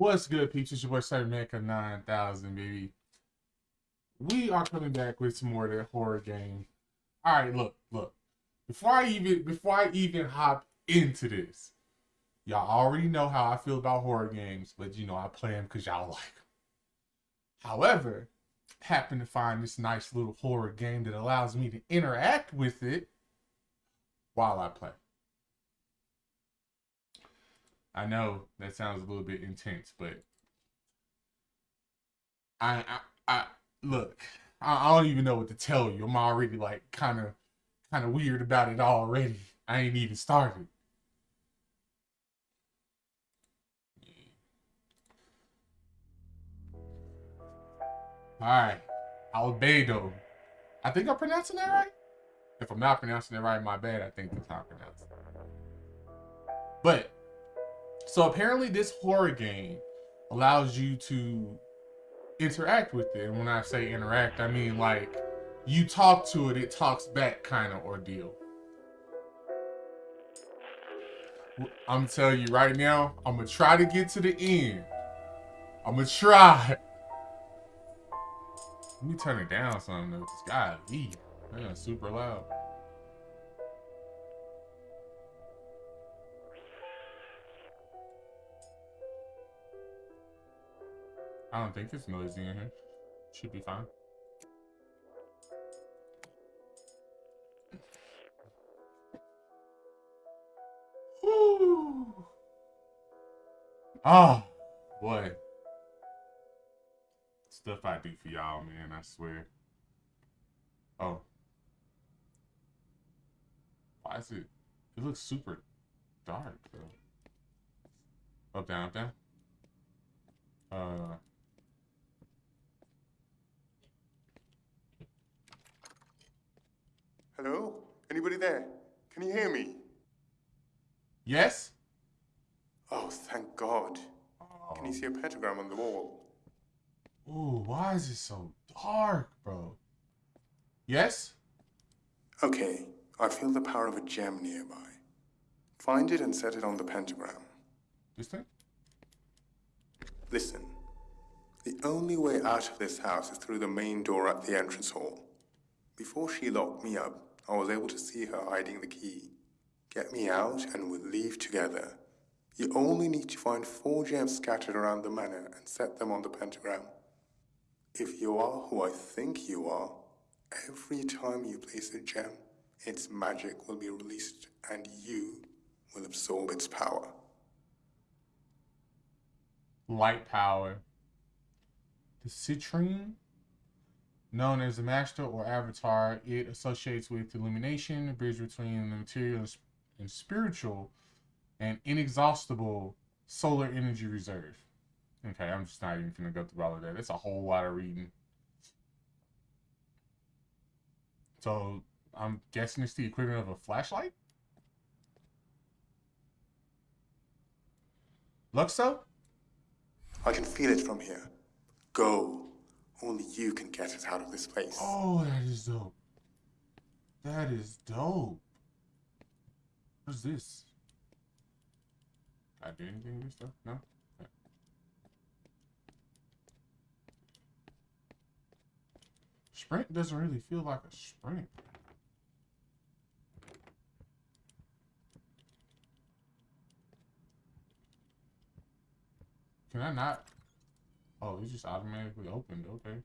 What's good, Peaches? Your boy Cybermanka 9000, baby. We are coming back with some more of that horror game. All right, look, look. Before I even before I even hop into this, y'all already know how I feel about horror games, but you know I play them because y'all like them. However, happen to find this nice little horror game that allows me to interact with it while I play. I know that sounds a little bit intense, but I I, I look, I, I don't even know what to tell you. I'm already like kind of kind of weird about it already. I ain't even started. All right, Albedo. I think I'm pronouncing that right. If I'm not pronouncing it right, my bad. I think that's how I pronounce it. But so apparently this horror game allows you to interact with it. And when I say interact, I mean like you talk to it, it talks back kind of ordeal. I'm telling you right now, I'm gonna try to get to the end. I'm gonna try. Let me turn it down some though. This guy, man, super loud. I don't think it's noisy in here. Should be fine. Oh, boy. Stuff I do for y'all, man, I swear. Oh. Why is it? It looks super dark, though. Up, down, up, down. Uh. Hello? Anybody there? Can you hear me? Yes? Oh, thank God. Oh. Can you see a pentagram on the wall? Ooh, why is it so dark, bro? Yes? Okay, I feel the power of a gem nearby. Find it and set it on the pentagram. This thing? Listen. The only way out of this house is through the main door at the entrance hall. Before she locked me up, I was able to see her hiding the key. Get me out and we'll leave together. You only need to find four gems scattered around the manor and set them on the pentagram. If you are who I think you are, every time you place a gem, its magic will be released and you will absorb its power. Light power. The citrine Known as the master or avatar, it associates with illumination, a bridge between the material and spiritual, and inexhaustible solar energy reserve. Okay, I'm just not even gonna go through all of that. It's a whole lot of reading. So I'm guessing it's the equivalent of a flashlight. Luxo? I can feel it from here. Go. Only you can get us out of this place. Oh, that is dope. That is dope. What's this? I do anything with this stuff? No? Sprint doesn't really feel like a sprint. Can I not Oh, it just automatically opened. Okay.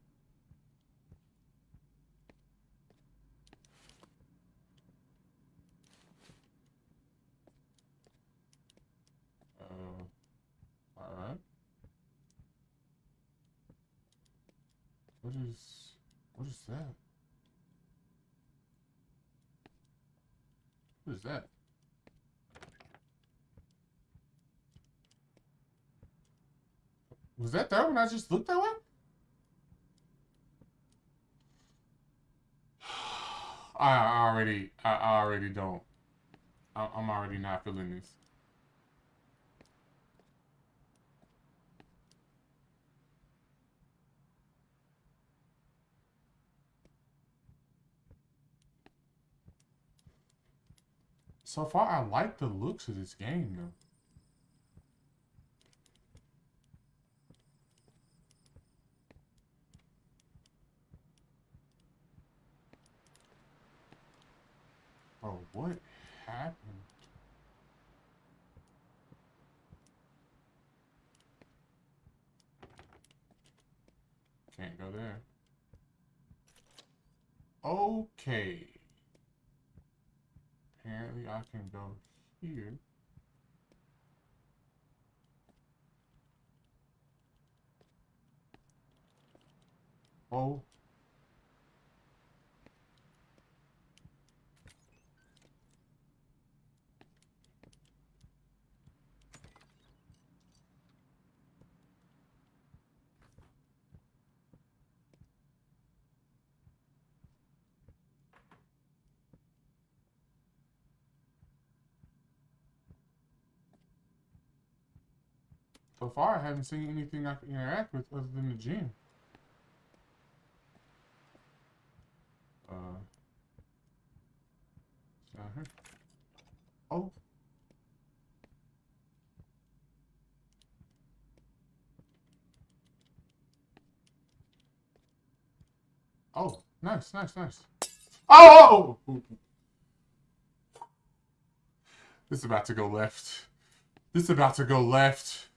Uh, all right. What is, what is that? What is that? Was that there when I just looked that way? I already, I already don't. I'm already not feeling this. So far, I like the looks of this game, though. Oh, what happened? Can't go there. Okay. Apparently I can go here. Oh. So far, I haven't seen anything I can interact with other than the gym. Uh, not here. Oh. Oh, nice, nice, nice. Oh! This is about to go left. This is about to go left.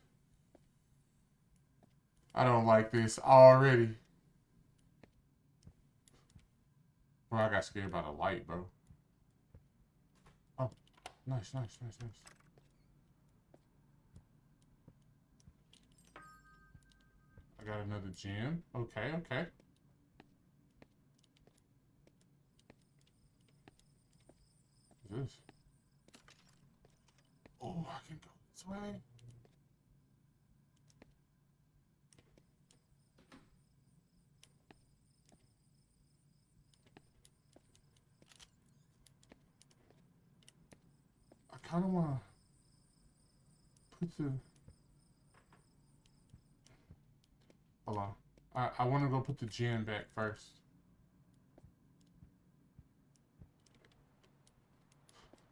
I don't like this already. Bro, I got scared by the light, bro. Oh, nice, nice, nice, nice. I got another gem. Okay, okay. What's this? Oh, I can go this way. I kind of want Hold on. I, I want to go put the gem back first.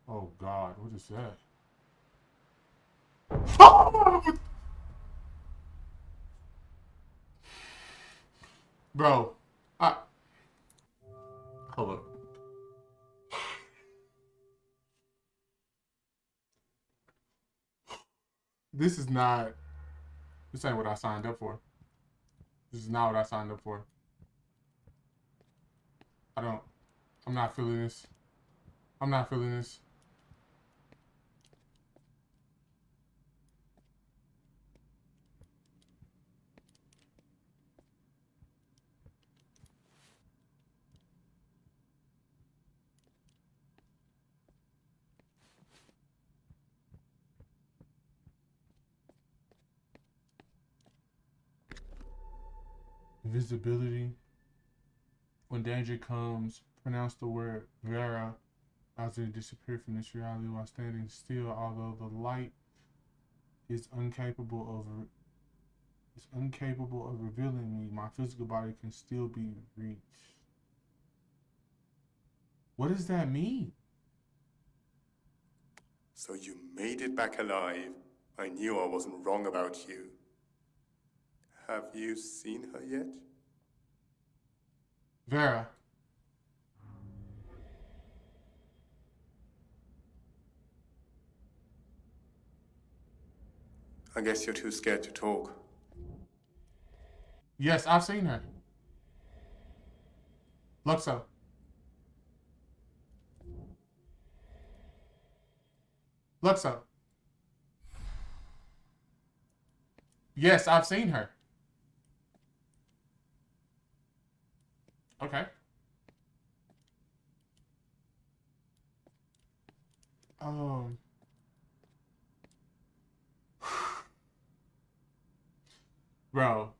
Oh God, what is that? Bro, I. Hold up. This is not. This ain't what I signed up for. This is not what I signed up for. I don't. I'm not feeling this. I'm not feeling this. Invisibility. When danger comes, pronounce the word Vera as it disappear from this reality while standing still, although the light is incapable of is incapable of revealing me, my physical body can still be reached. What does that mean? So you made it back alive. I knew I wasn't wrong about you. Have you seen her yet? Vera. I guess you're too scared to talk. Yes, I've seen her. Luxo. Luxo. Yes, I've seen her. Okay. Um. Bro.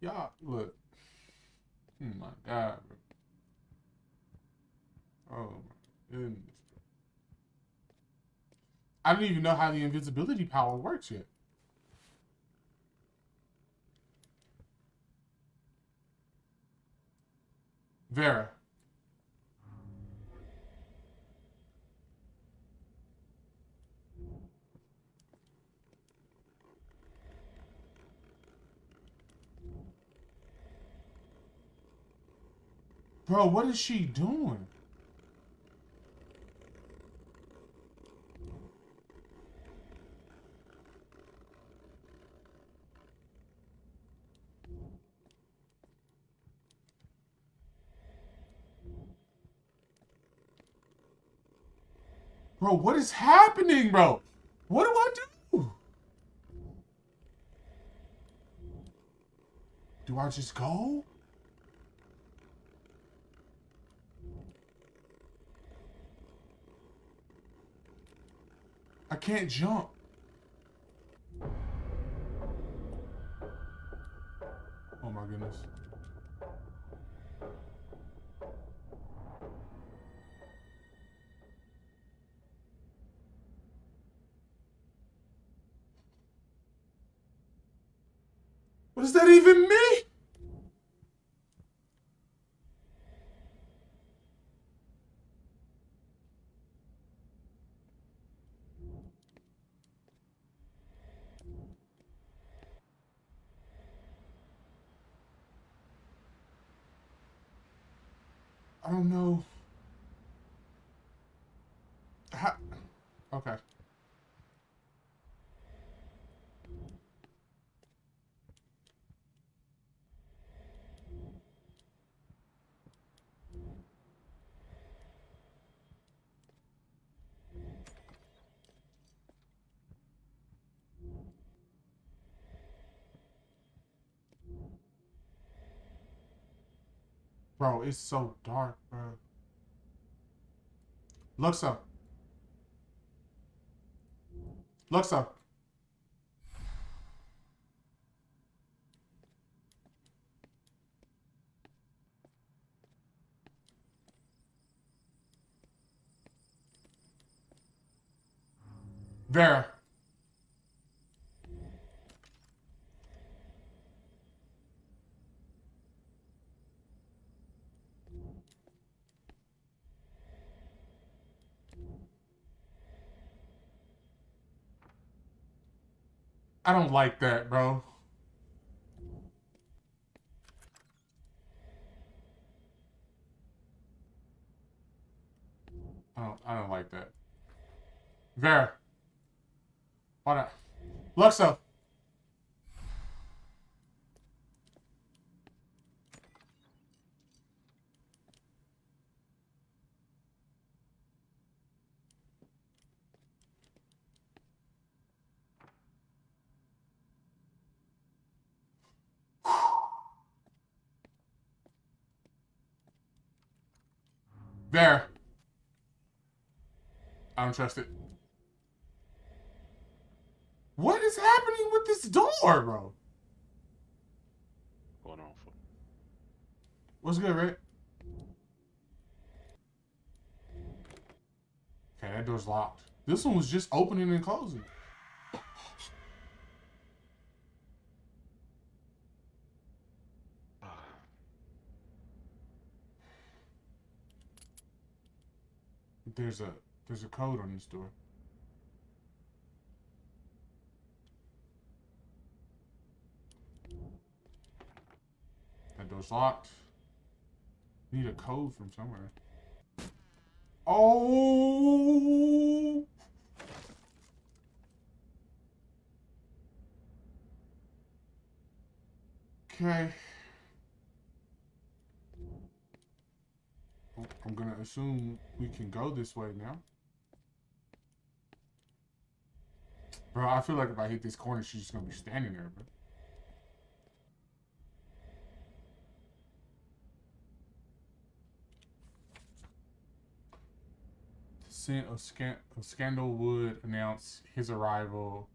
Y'all, look. Oh my God, bro. Oh my goodness. I don't even know how the invisibility power works yet. Vera. Bro, what is she doing? Bro, what is happening, bro? What do I do? Do I just go? I can't jump. Oh my goodness. Does that even me? I don't know. How? Okay. Bro, it's so dark, bro. Luxa. up. Vera. I don't like that, bro. I don't, I don't like that. Vera. What up? Luxo. There. I don't trust it. What is happening with this door, bro? Going on for What's good, Rick? Okay, that door's locked. This one was just opening and closing. There's a there's a code on this door. That door's locked. Need a code from somewhere. Oh! Okay. I'm gonna assume we can go this way now. Bro, I feel like if I hit this corner, she's just gonna be standing there, bro. Scent of, scan of Scandal would announce his arrival.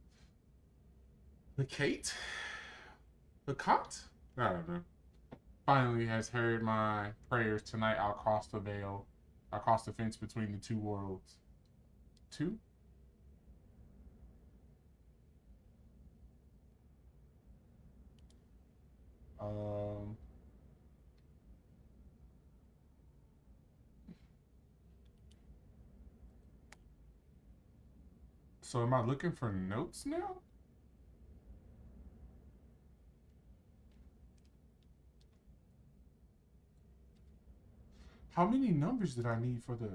The Kate? The Cot? I don't know finally has heard my prayers tonight i'll cross the veil. I'll cross the fence between the two worlds. Two? Um so am i looking for notes now How many numbers did I need for the...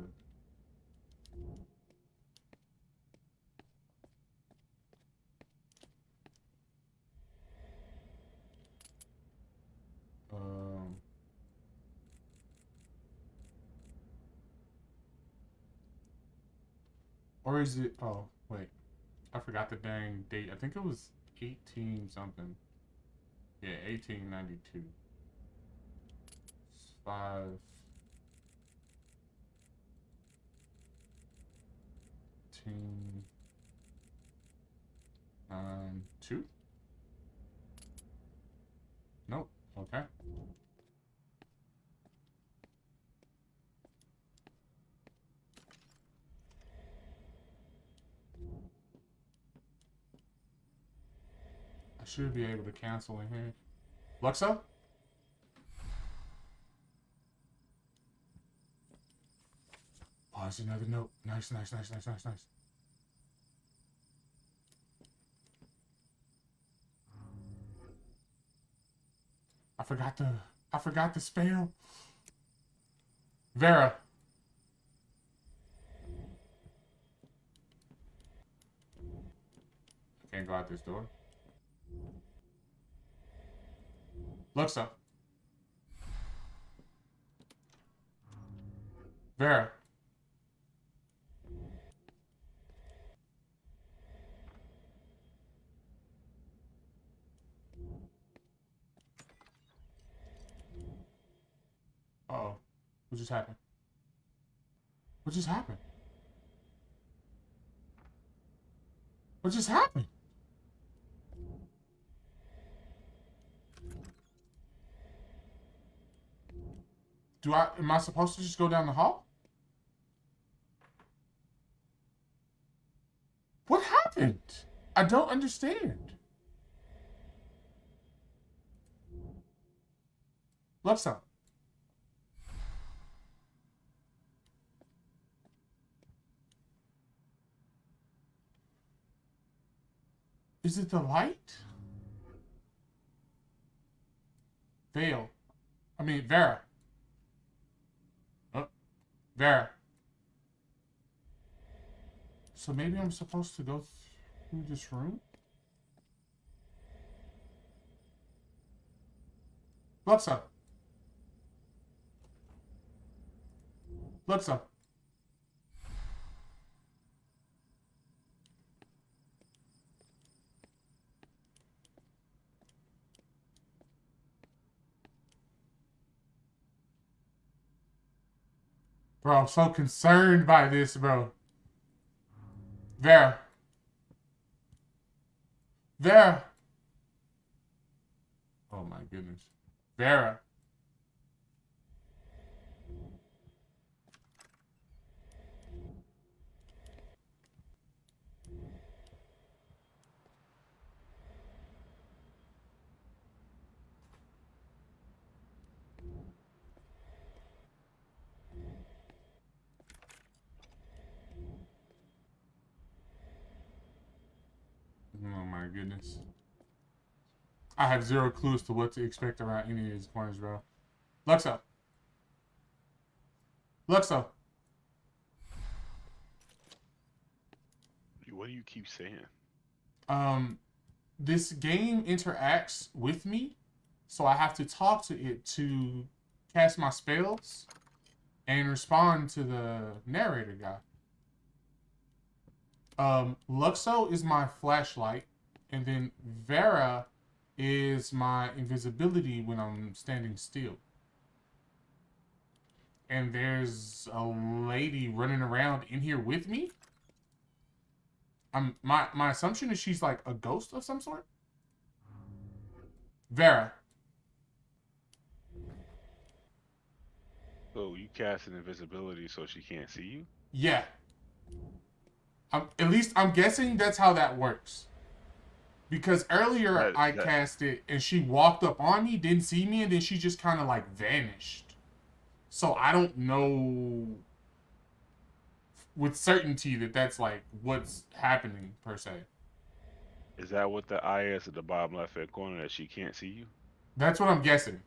Um... Or is it? Oh, wait. I forgot the dang date. I think it was 18 something. Yeah, 1892. Five. Eighteen. Nine. Two? Nope. Okay. I should be able to cancel in here. Luxa? There's another note. Nice, nice, nice, nice, nice, nice. I forgot the I forgot the spell. Vera. I can't go out this door. Looks up. Vera. Oh. What just happened? What just happened? What just happened? Do I am I supposed to just go down the hall? What happened? I don't understand. Left side. Is it the light? Veil. I mean, Vera. Oh, Vera. So maybe I'm supposed to go through this room? Luxa. Luxa. Bro, I'm so concerned by this, bro. Vera. Vera. Oh my goodness. Vera. Oh my goodness. I have zero clues to what to expect around any of these corners, bro. Luxo. Luxo. What do you keep saying? Um, this game interacts with me, so I have to talk to it to cast my spells and respond to the narrator guy. Um, Luxo is my flashlight, and then Vera is my invisibility when I'm standing still. And there's a lady running around in here with me. I'm my my assumption is she's like a ghost of some sort. Vera. So you cast an invisibility so she can't see you? Yeah. I'm, at least I'm guessing that's how that works. Because earlier That- I cast it and she walked up on me, didn't see me, and then she just kind of like vanished. So I don't know with certainty that that's like what's happening per se. Is that what the eye is at the bottom left hand corner that she can't see you? That's what I'm guessing.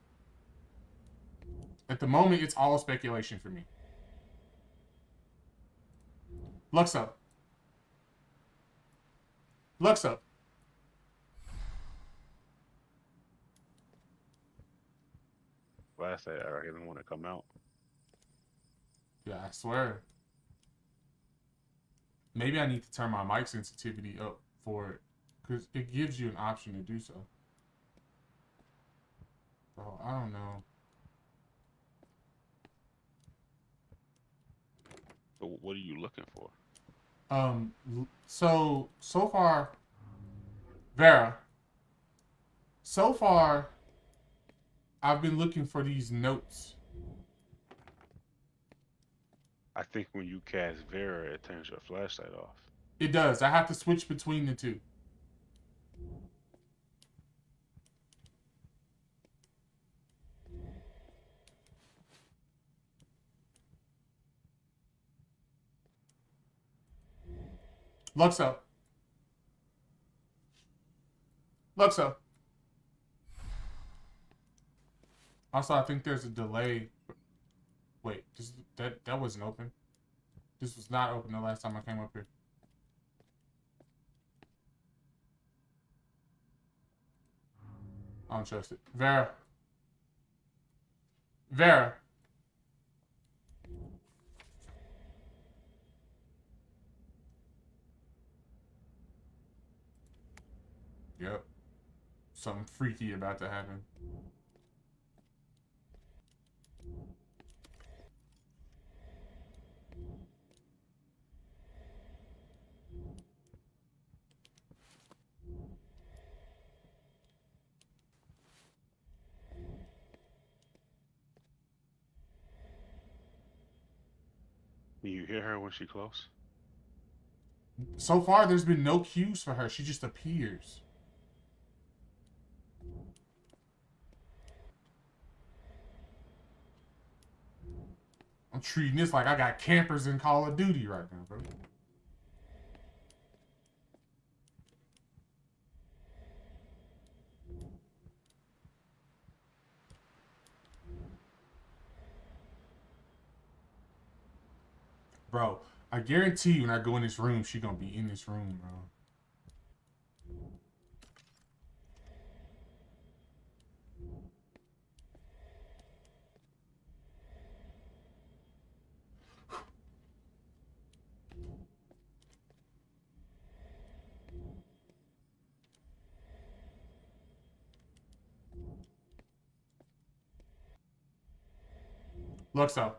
At the moment, it's all speculation for me. Lux up. Lux up. Last day, I didn't want to come out. Yeah, I swear. Maybe I need to turn my mic sensitivity up for it. Because it gives you an option to do so. Bro, I don't know. So what are you looking for? Um, so, so far, Vera, so far, I've been looking for these notes. I think when you cast Vera, it turns your flashlight off. It does. I have to switch between the two. Luxo. Luxo. Also, I think there's a delay. Wait, this, that that wasn't open. This was not open the last time I came up here. I don't trust it. Vera. Vera. Yep. Something freaky about to happen. Can you hear her when she close? So far, there's been no cues for her. She just appears. I'm treating this like I got campers in Call of Duty right now, bro. Bro, I guarantee you when I go in this room, she gonna be in this room, bro. Luxo.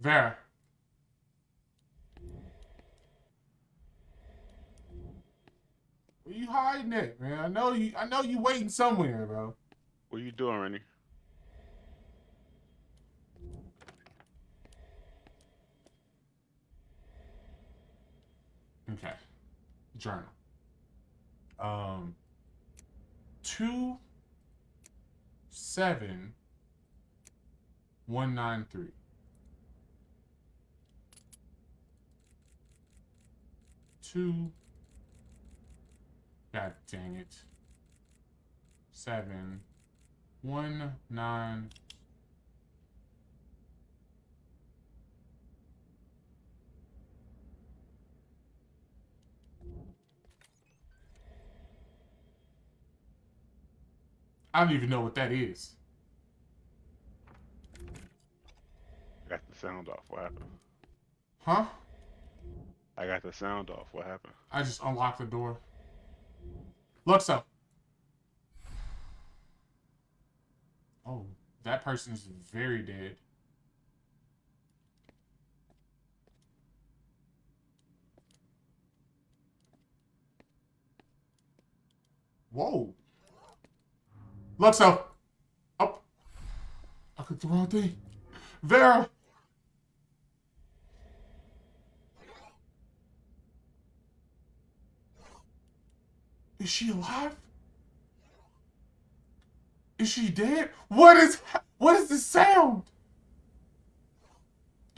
Vera. Where you hiding it, man? I know you. I know you waiting somewhere, bro. What are you doing, Rennie? Okay. Journal. Um. Two. Seven. One nine three. Two. God dang it. Seven. One nine. I don't even know what that is. Got the sound off. What happened? Huh? I got the sound off. What happened? I just unlocked the door. Luxo. Oh, that person is very dead. Whoa. Luxo. Oh. I could the wrong thing. Vera. Is she alive? Is she dead? What is what is this sound?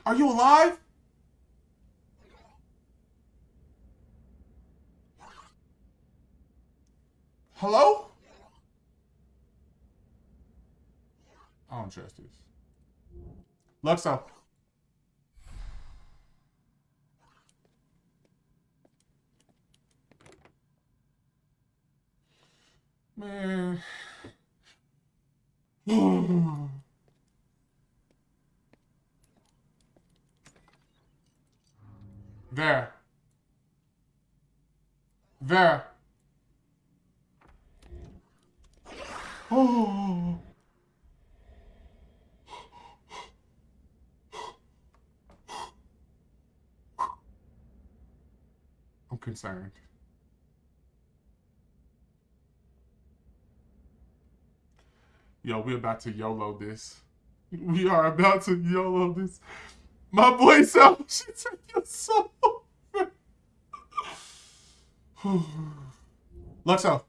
Are you alive? Hello? I don't trust this. Luxo. There. There. Oh. I'm concerned. Yo, we about to YOLO this. We are about to YOLO this. My boy Sal should take your soul. Luxo.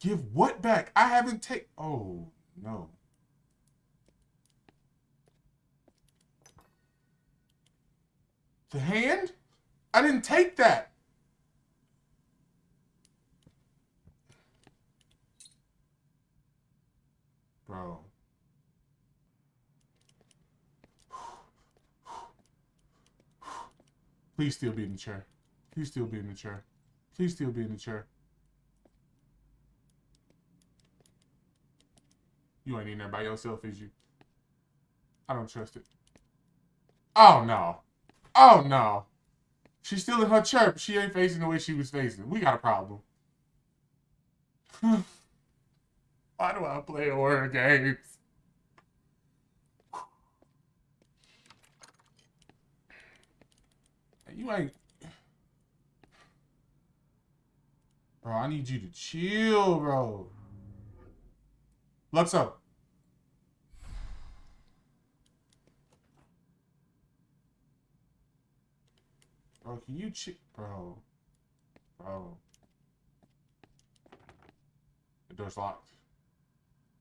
Give what back? I haven't take. Oh no. The hand? I didn't take that. Bro. Please still be in the chair. Please still be in the chair. Please still be in the chair. You ain't in there by yourself, is you? I don't trust it. Oh, no. Oh, no. She's still in her chair, but she ain't facing the way she was facing. We got a problem. Why do I play horror games? You ain't... Bro, I need you to chill, bro. Luxo. Bro, can you chill? Bro. Bro. The door's locked.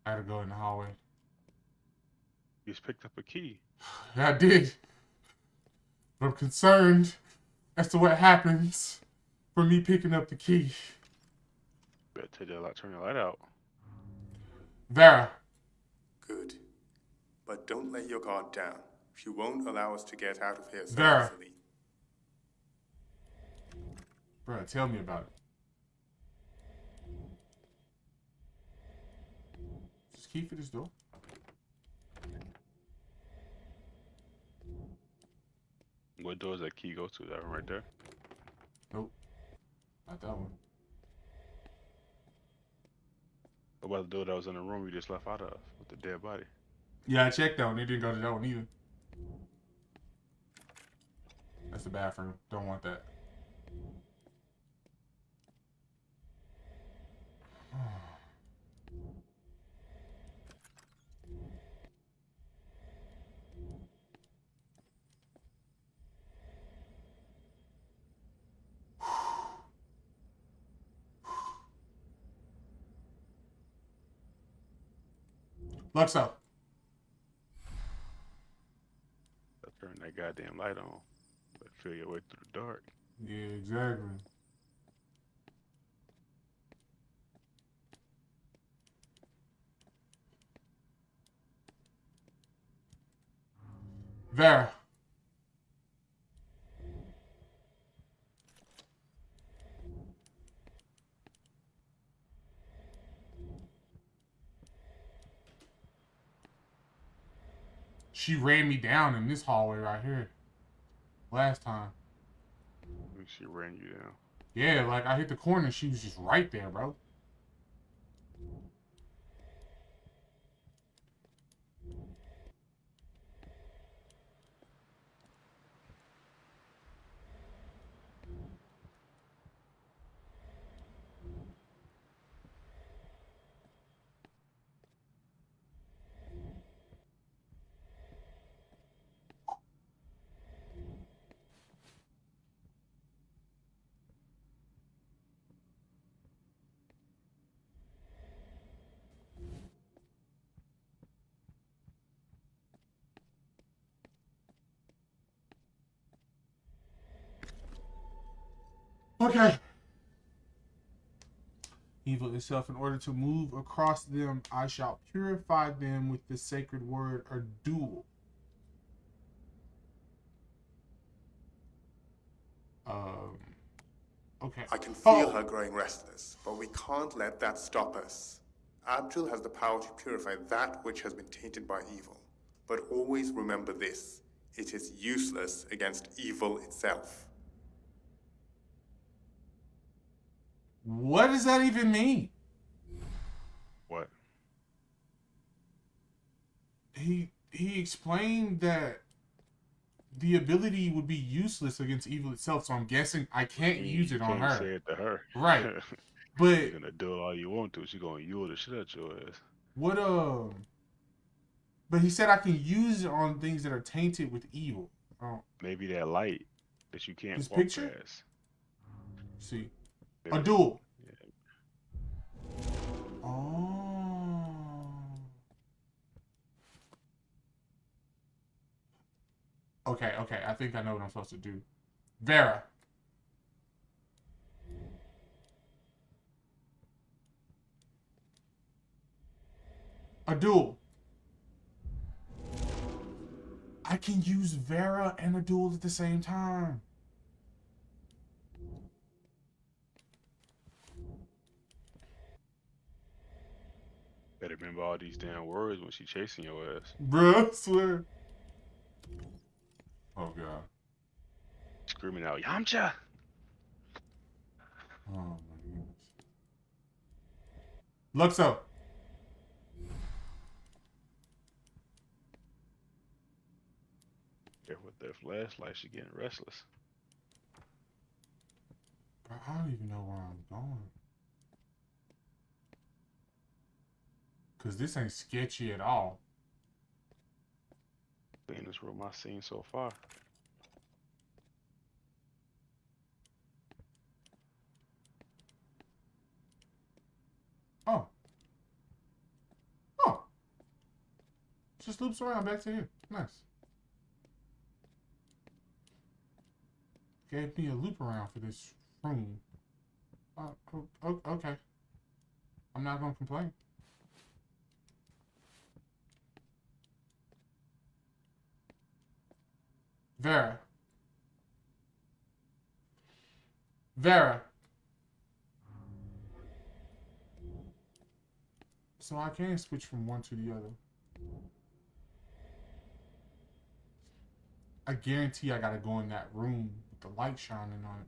I had to go in the hallway. You just picked up a key. Yeah, I did. But I'm concerned as to what happens for me picking up the key. Better take that light, turn the light out. Vera. Good. But don't let your guard down. She won't allow us to get out of here so Vera. easily. Bro, tell me about it. Key for this door. What door does that key go to? That one right there? Nope. Not that one. What about the door that was in the room we just left out of with the dead body? Yeah, I checked that one. It didn't go to that one either. That's the bathroom. Don't want that. Luxo. Turn that goddamn light on. But feel your way through the dark. Yeah, exactly. Vera. She ran me down in this hallway right here. Last time. She ran you down. Yeah, like I hit the corner, she was just right there, bro. Okay. Evil itself, in order to move across them, I shall purify them with the sacred word or duel. Um. Okay. I can feel Oh. her growing restless, but we can't let that stop us. Abdul has the power to purify that which has been tainted by evil. But always remember this it is useless against evil itself. What does that even mean? What? He he explained that the ability would be useless against evil itself, so I'm guessing I can't You use it on can't her. Say it to her. Right. You're But gonna do it all you want to. She gonna yule the shit out your ass. what um but he said I can use it on things that are tainted with evil. Oh, Maybe that light that you can't This walk picture? past. see. A duel. Yeah. Oh. Okay, okay. I think I know what I'm supposed to do. Vera. A duel. I can use Vera and a duel at the same time. Better remember all these damn words when she chasing your ass. Bruh, I swear. Oh god. Screaming out, Yamcha! Oh my goodness. Luxo. There with that flashlight, she getting restless. Bro, I don't even know where I'm going. Cause this ain't sketchy at all. Cleanest room I've seen so far. Oh. Oh. Just loops around back to here. Nice. Gave me a loop around for this room. Uh, okay. I'm not gonna complain. Vera. Vera. So I can't switch from one to the other. I guarantee I gotta go in that room with the light shining on it.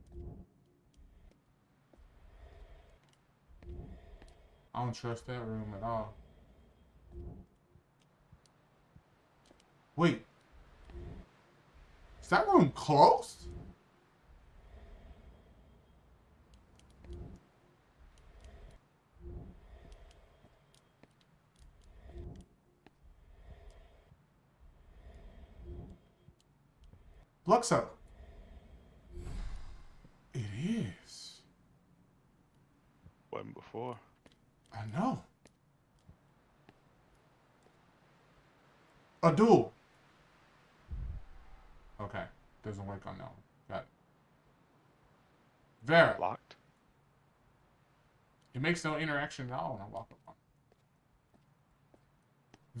I don't trust that room at all. Wait. Is that room closed? Luxo. It is. Wasn't before. I know. A duel. Okay. Doesn't work on that one. Got it. Vera. Locked. It makes no interaction at all when I walk up on it.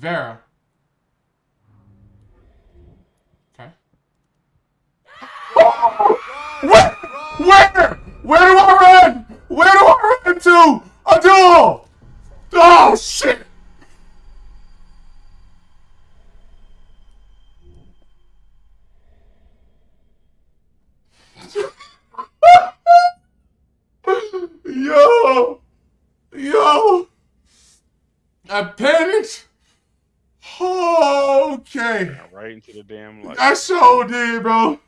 Vera. Okay. Where? Where? Where do I run? Where do I run to? A duel! Oh shit! Yo! Yo! I panicked. Okay. Right into the damn light. I sure did, bro.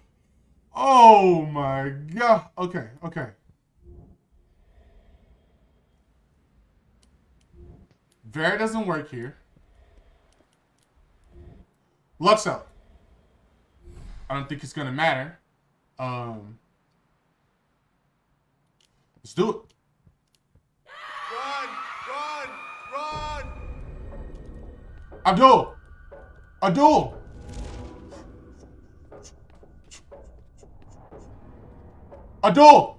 Oh my god. Okay, okay. Vera doesn't work here. Luxo. I don't think it's gonna matter. Um Let's do it. Abdul! Abdul! Abdul!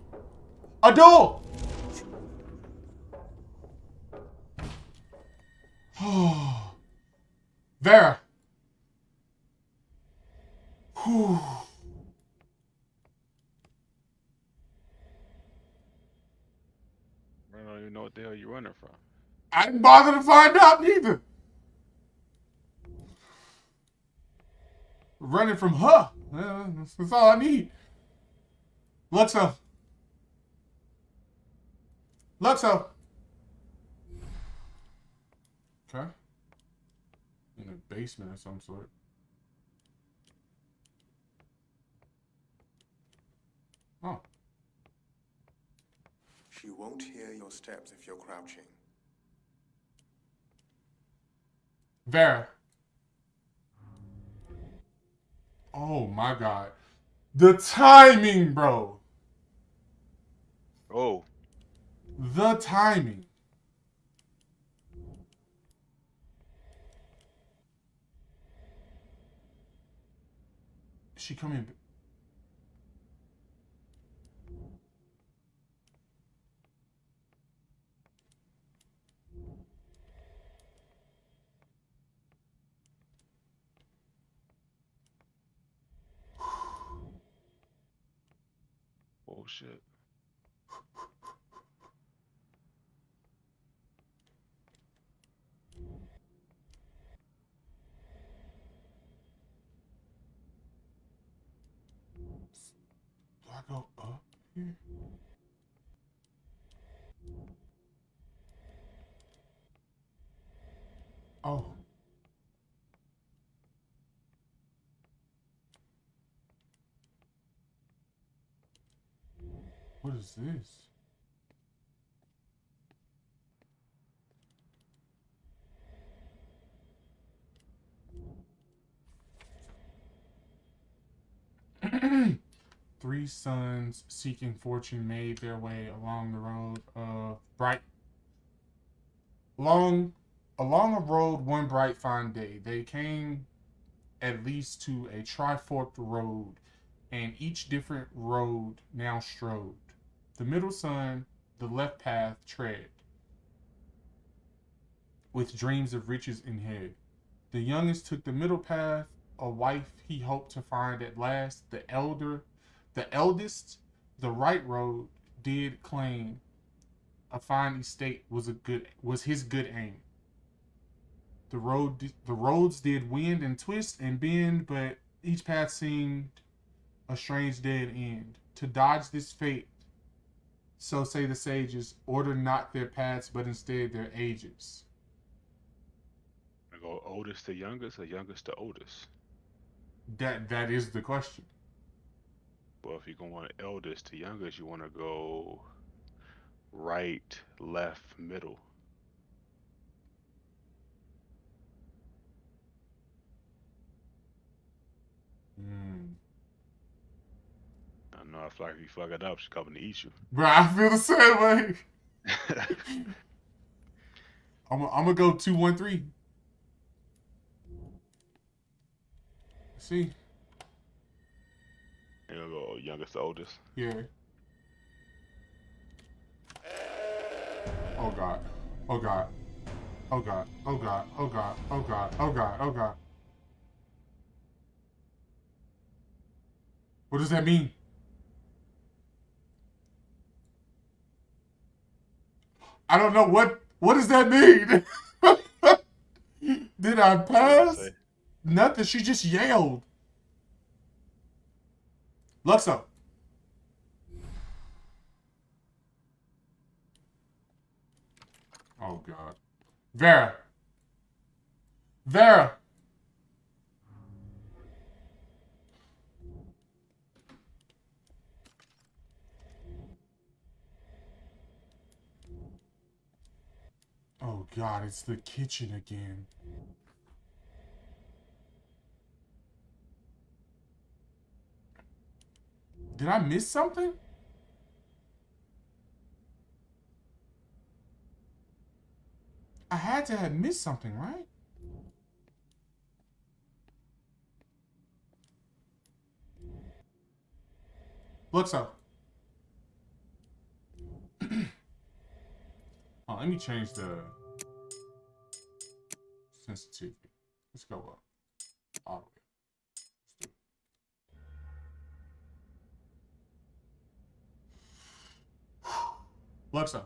Abdul! Vera. Whew. running from? I didn't bother to find out neither. Running from her. Yeah, that's, that's all I need. Luxo. Luxo. Okay. In a basement of some sort. Oh. She won't hear your steps if you're crouching. Vera. Oh my god. The timing, bro. Oh, The timing. Is she coming? Bullshit. Do I go up here? Oh. What is this? Three sons seeking fortune made their way along the road of bright long along a road one bright fine day. They came at least to a triforked road, and each different road now strode. The middle son, the left path tread, with dreams of riches in head. The youngest took the middle path, a wife he hoped to find at last. The elder, the eldest, the right road did claim. A fine estate was a good was his good aim. The road the roads did wind and twist and bend, but each path seemed a strange dead end. To dodge this fate, so say the sages, order not their paths, but instead their ages. I go oldest to youngest or youngest to oldest. That that is the question. Well, if you're going eldest to youngest, you want to go right, left, middle. Hmm. I know. I feel like if you fuck it up, she's coming to eat you. Bro, I feel the same way. I'm I'm gonna go two one three. See, You're gonna go youngest to oldest. yeah. Oh god. Oh god. Oh god. Oh god. Oh god. Oh god. Oh god. Oh god. What does that mean? I don't know what what does that mean? Did I pass? Nothing. She just yelled. Luxo. Oh God. Vera. Vera. Oh God, it's the kitchen again. Did I miss something? I had to have missed something, right? Looks up. Oh, let me change the sensitivity. Let's go up all the way. Alexa.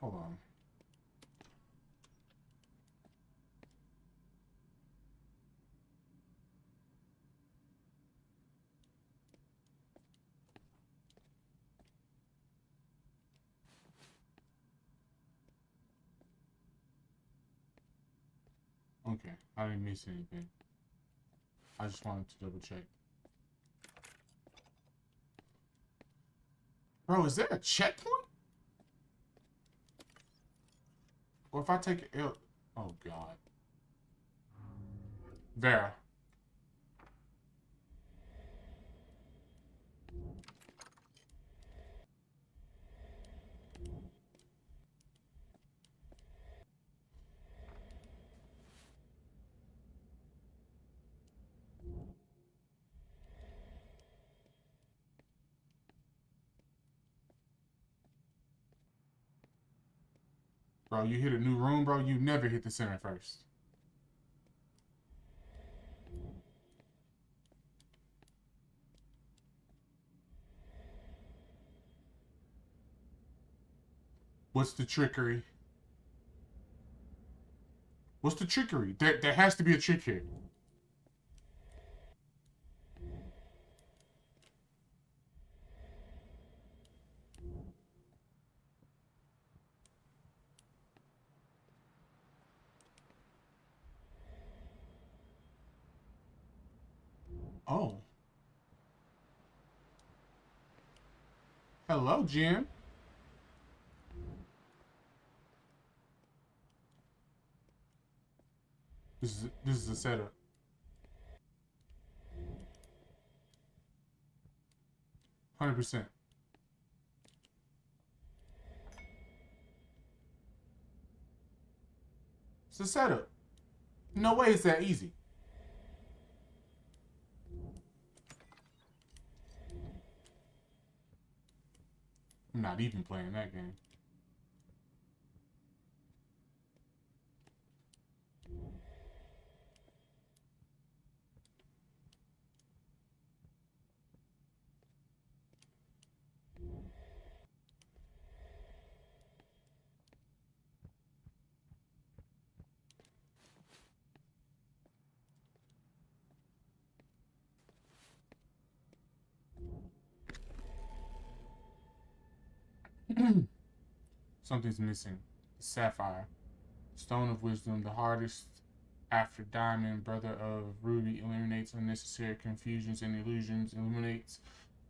Hold on. Okay, I didn't miss anything. I just wanted to double check. Bro, is there a checkpoint? Or if I take it, oh god. Vera. Bro, you hit a new room, bro. You never hit the center first. What's the trickery? What's the trickery? There, there has to be a trick here. Oh. Hello, Jim. This is this is a setup. Hundred percent. It's a setup. No way it's that easy. I'm not even playing that game. Something's missing. The sapphire. Stone of wisdom, the hardest after diamond, brother of ruby, eliminates unnecessary confusions and illusions, illuminates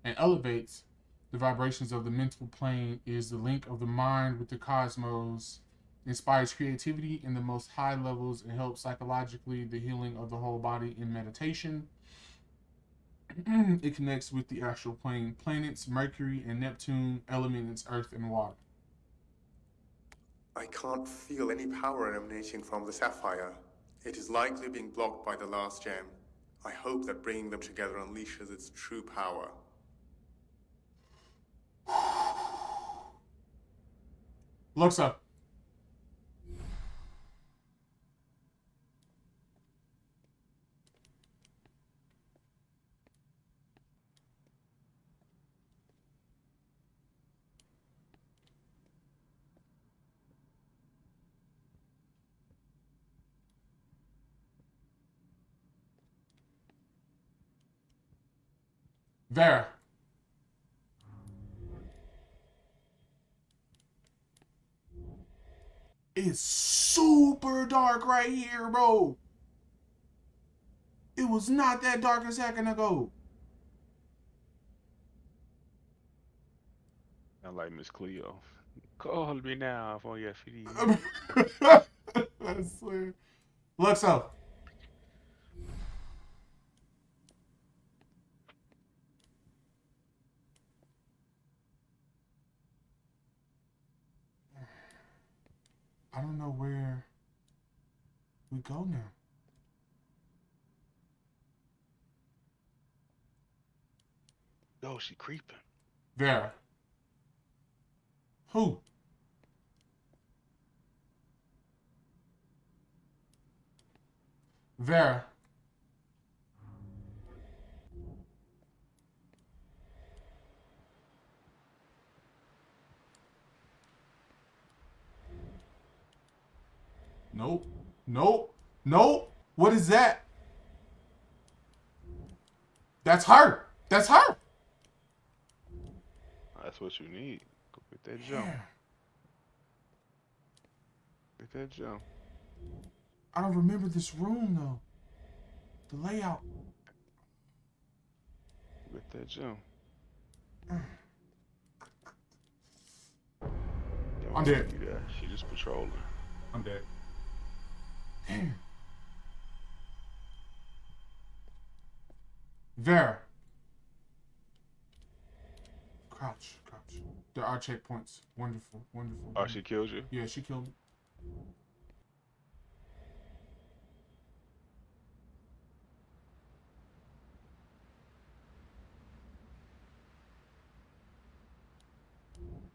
and elevates the vibrations of the mental plane, is the link of the mind with the cosmos, inspires creativity in the most high levels, and helps psychologically the healing of the whole body in meditation. it connects with the astral plane, planets, Mercury and Neptune, elements, earth and water. I can't feel any power emanating from the sapphire. It is likely being blocked by the last gem. I hope that bringing them together unleashes its true power. Luxo. Vera. It's super dark right here, bro. It was not that dark a second ago. I like Miss Cleo. Call me now for your fee. I swear. Luxo. I don't know where we go now. Yo, she creeping. Vera. Who? Vera. Nope. Nope. Nope. What is that? That's her. That's her. That's what you need. Go get that jump. Get that jump. I don't remember this room though. The layout. Get that jump. I'm dead. She just patrolling. I'm dead. Vera. Crouch, crouch. There are checkpoints. Wonderful, wonderful. Oh, she killed you? Yeah, she killed me.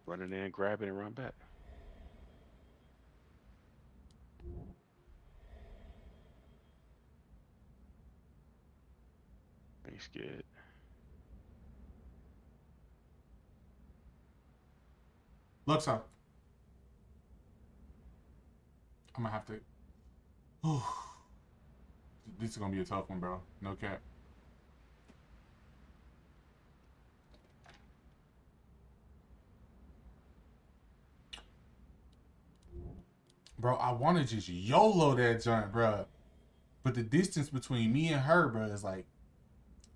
Running in there and grab and run back. Ain't scared. Looks up. I'm gonna have to. this is gonna be a tough one, bro. No cap. Bro, I want to just YOLO that joint, bro. But the distance between me and her, bro, is like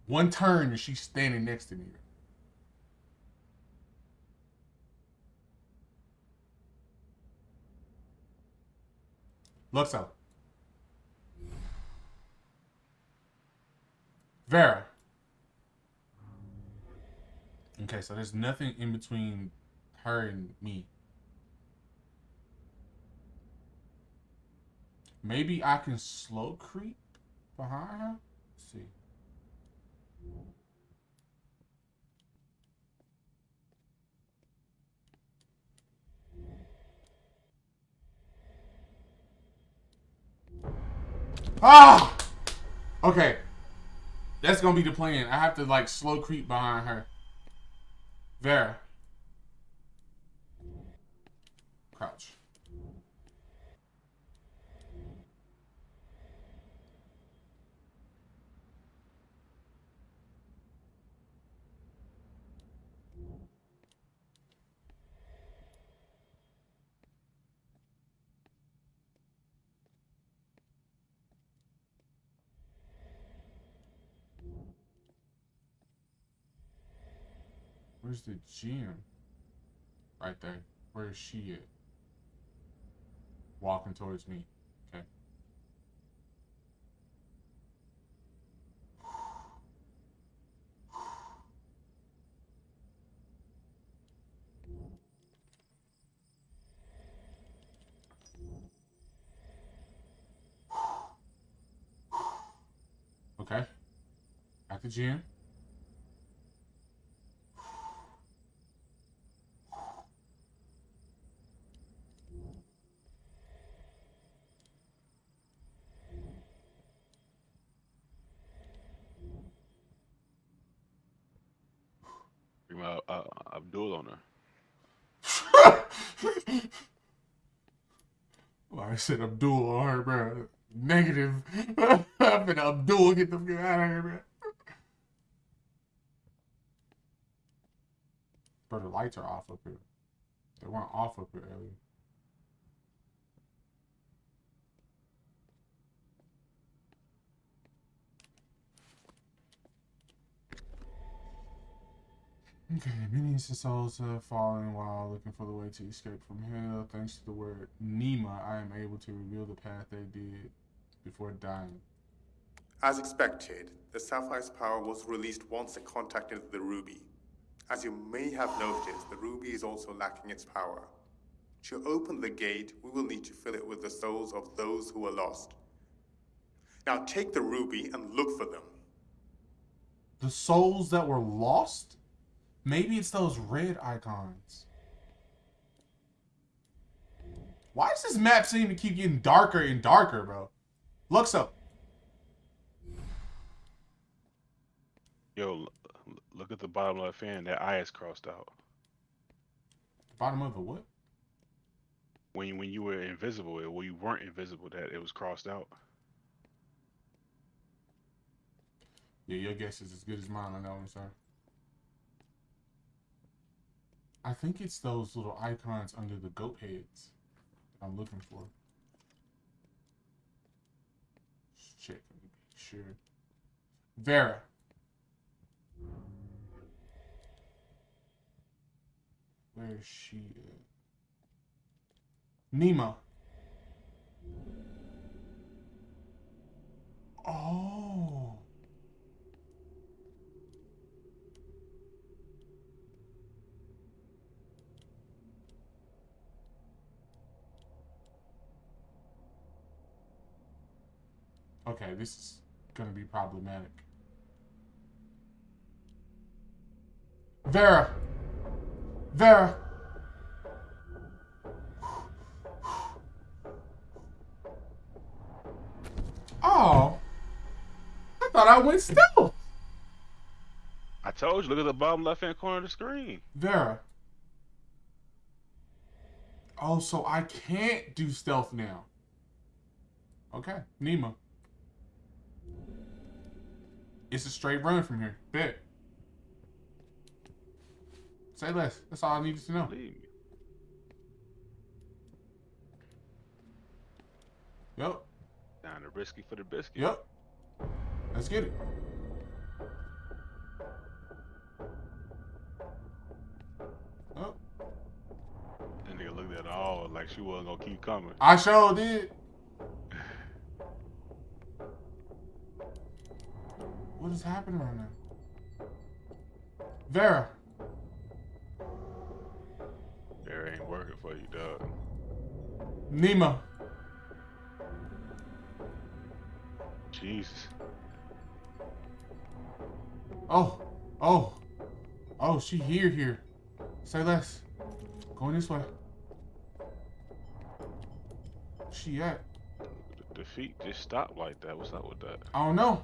one turn and she's standing next to me. Looks out. Vera. Okay, so there's nothing in between her and me. Maybe I can slow creep behind her? Ah! Okay. That's gonna be the plan. I have to like slow creep behind her. Vera. Crouch. Where's the gym? Right there. Where is she at? Walking towards me. Okay. Okay. At the gym. Bring my uh, Abdul on her. Well, I said Abdul on her, bro. Negative. I'm gonna Abdul get the fuck out of here, bro. Bro, the lights are off up here. They weren't off up here earlier. Okay, many innocent souls have fallen while looking for the way to escape from hell. Thanks to the word Nema, I am able to reveal the path they did before dying. As expected, the Sapphire's power was released once it contacted the Ruby. As you may have noticed, the Ruby is also lacking its power. To open the gate, we will need to fill it with the souls of those who were lost. Now take the Ruby and look for them. The souls that were lost? Maybe it's those red icons. Why does this map seem to keep getting darker and darker, bro? Looks up. Yo, look at the bottom left hand. That eye is crossed out. Bottom of the what? when when you were invisible, it, when you weren't invisible, that it was crossed out. Yeah, your guess is as good as mine on that one, sir. I think it's those little icons under the goat heads that I'm looking for. Just check, me make sure. Vera. Where is she at? Nima. Oh. Okay, this is gonna be problematic. Vera. Vera. Oh. I thought I went stealth. I told you, look at the bottom left hand corner of the screen. Vera. Oh, so I can't do stealth now. Okay, Nima. It's a straight run from here. Bet. Say less. That's all I needed to know. Me. Yep. Down to risky for the biscuit. Yep. Let's get it. Oh, That nigga looked at all like she wasn't gonna keep coming. I sure did. What is happening right now? Vera. Vera ain't working for you, dog. Nima. Jesus. Oh. Oh. Oh, she here here. Say less. Going this way. She at? The, the feet just stopped like that. What's up with that? I don't know.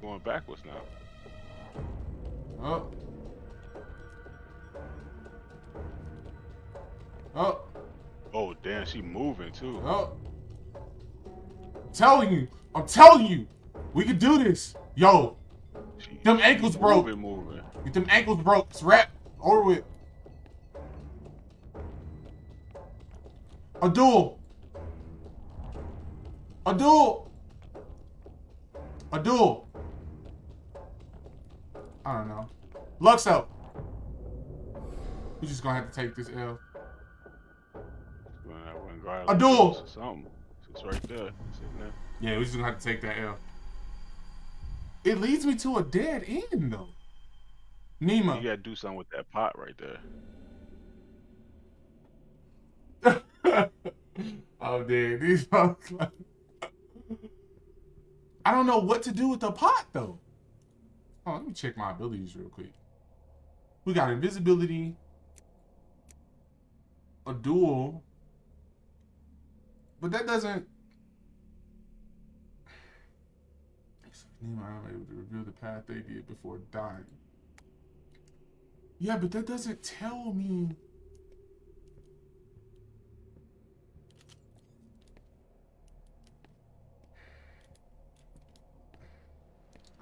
Going backwards now. Oh. Oh. Oh damn, she moving too. Oh. Telling you. I'm telling you. We can do this. Yo. She, Them ankles broke. moving, Moving. Get them ankles broke. It's wrap. Over with. A duel. A duel. A duel. I don't know. Luxo. We just gonna have to take this L. When I went grab A duel. Something. It's right there. Yeah, we're just gonna have to take that L. It leads me to a dead end though. Nima. You gotta do something with that pot right there. oh, dude, these folks. like- I don't know what to do with the pot though. Oh, let me check my abilities real quick. We got invisibility, a duel, but that doesn't. I'm able to reveal the path they did before dying. Yeah, but that doesn't tell me.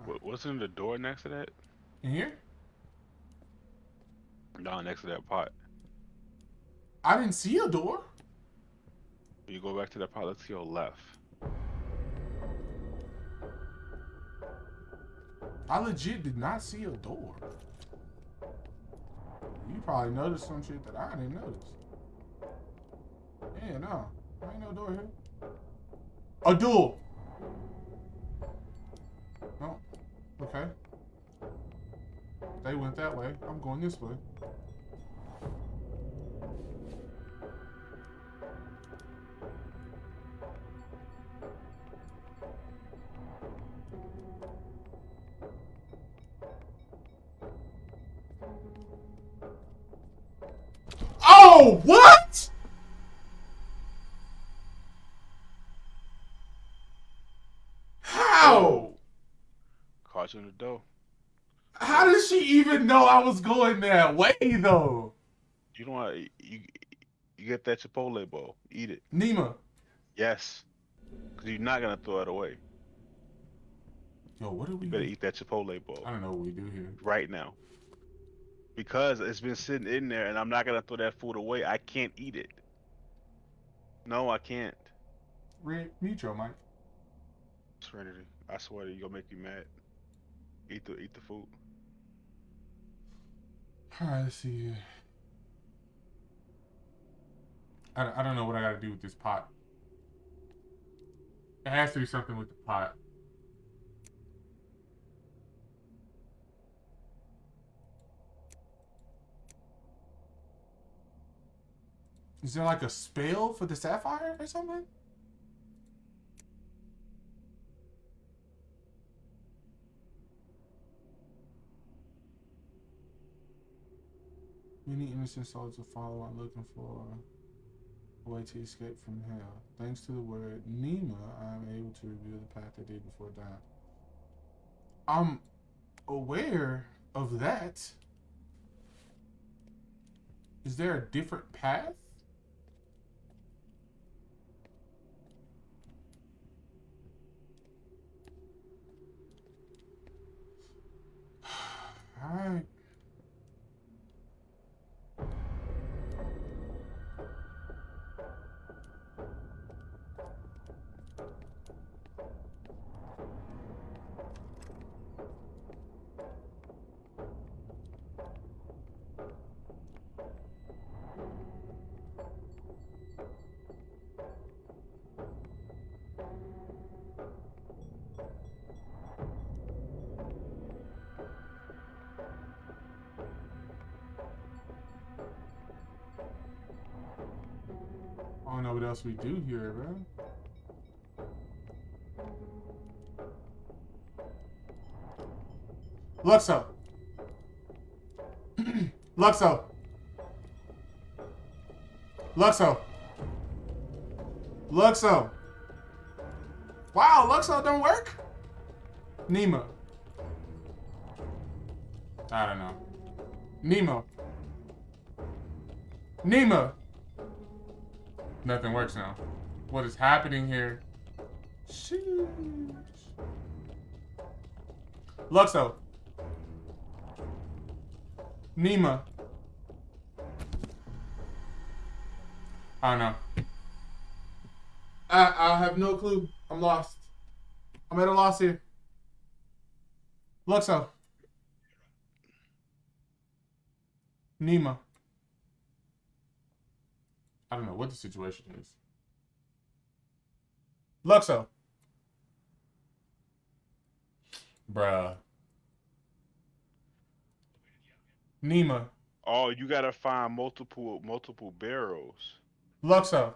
What, wasn't the door next to that? In here? No, next to that pot. I didn't see a door. You go back to that pot. Let's to your left. I legit did not see a door. You probably noticed some shit that I didn't notice. Yeah, no. There ain't no door here. A door. Okay. They went that way. I'm going this way. Oh, what? How? In the door. How did she even know I was going that way, though? You don't. want- You You get that Chipotle bowl. Eat it. Nima. Yes. Because you're not gonna throw it away. Yo, what do we You better eat that Chipotle bowl I don't know what we do here. right now. Because it's been sitting in there, and I'm not gonna throw that food away. I can't eat it. No, I can't. Red, mute your mic. Serenity. I swear to you, gonna make you mad. Eat the eat the food. Alright, let's see here. I, I don't know what I gotta do with this pot. It has to be something with the pot. Is there like a spell for the sapphire or something? Many innocent souls will follow I'm looking for a way to escape from hell. Thanks to the word Nima, I am able to reveal the path I did before dying. I'm aware of that. Is there a different path? Alright. I else we do here, bro. Luxo. Luxo. Luxo. Luxo. Wow, Luxo don't work? Nemo. I don't know. Nemo. Nemo. Nothing works now. What is happening here? Sheesh. Luxo. Nima. I don't know. I I have no clue. I'm lost. I'm at a loss here. Luxo. Nima. I don't know what the situation is. Luxo. Bruh. Nima. Oh, you gotta find multiple multiple barrels. Luxo.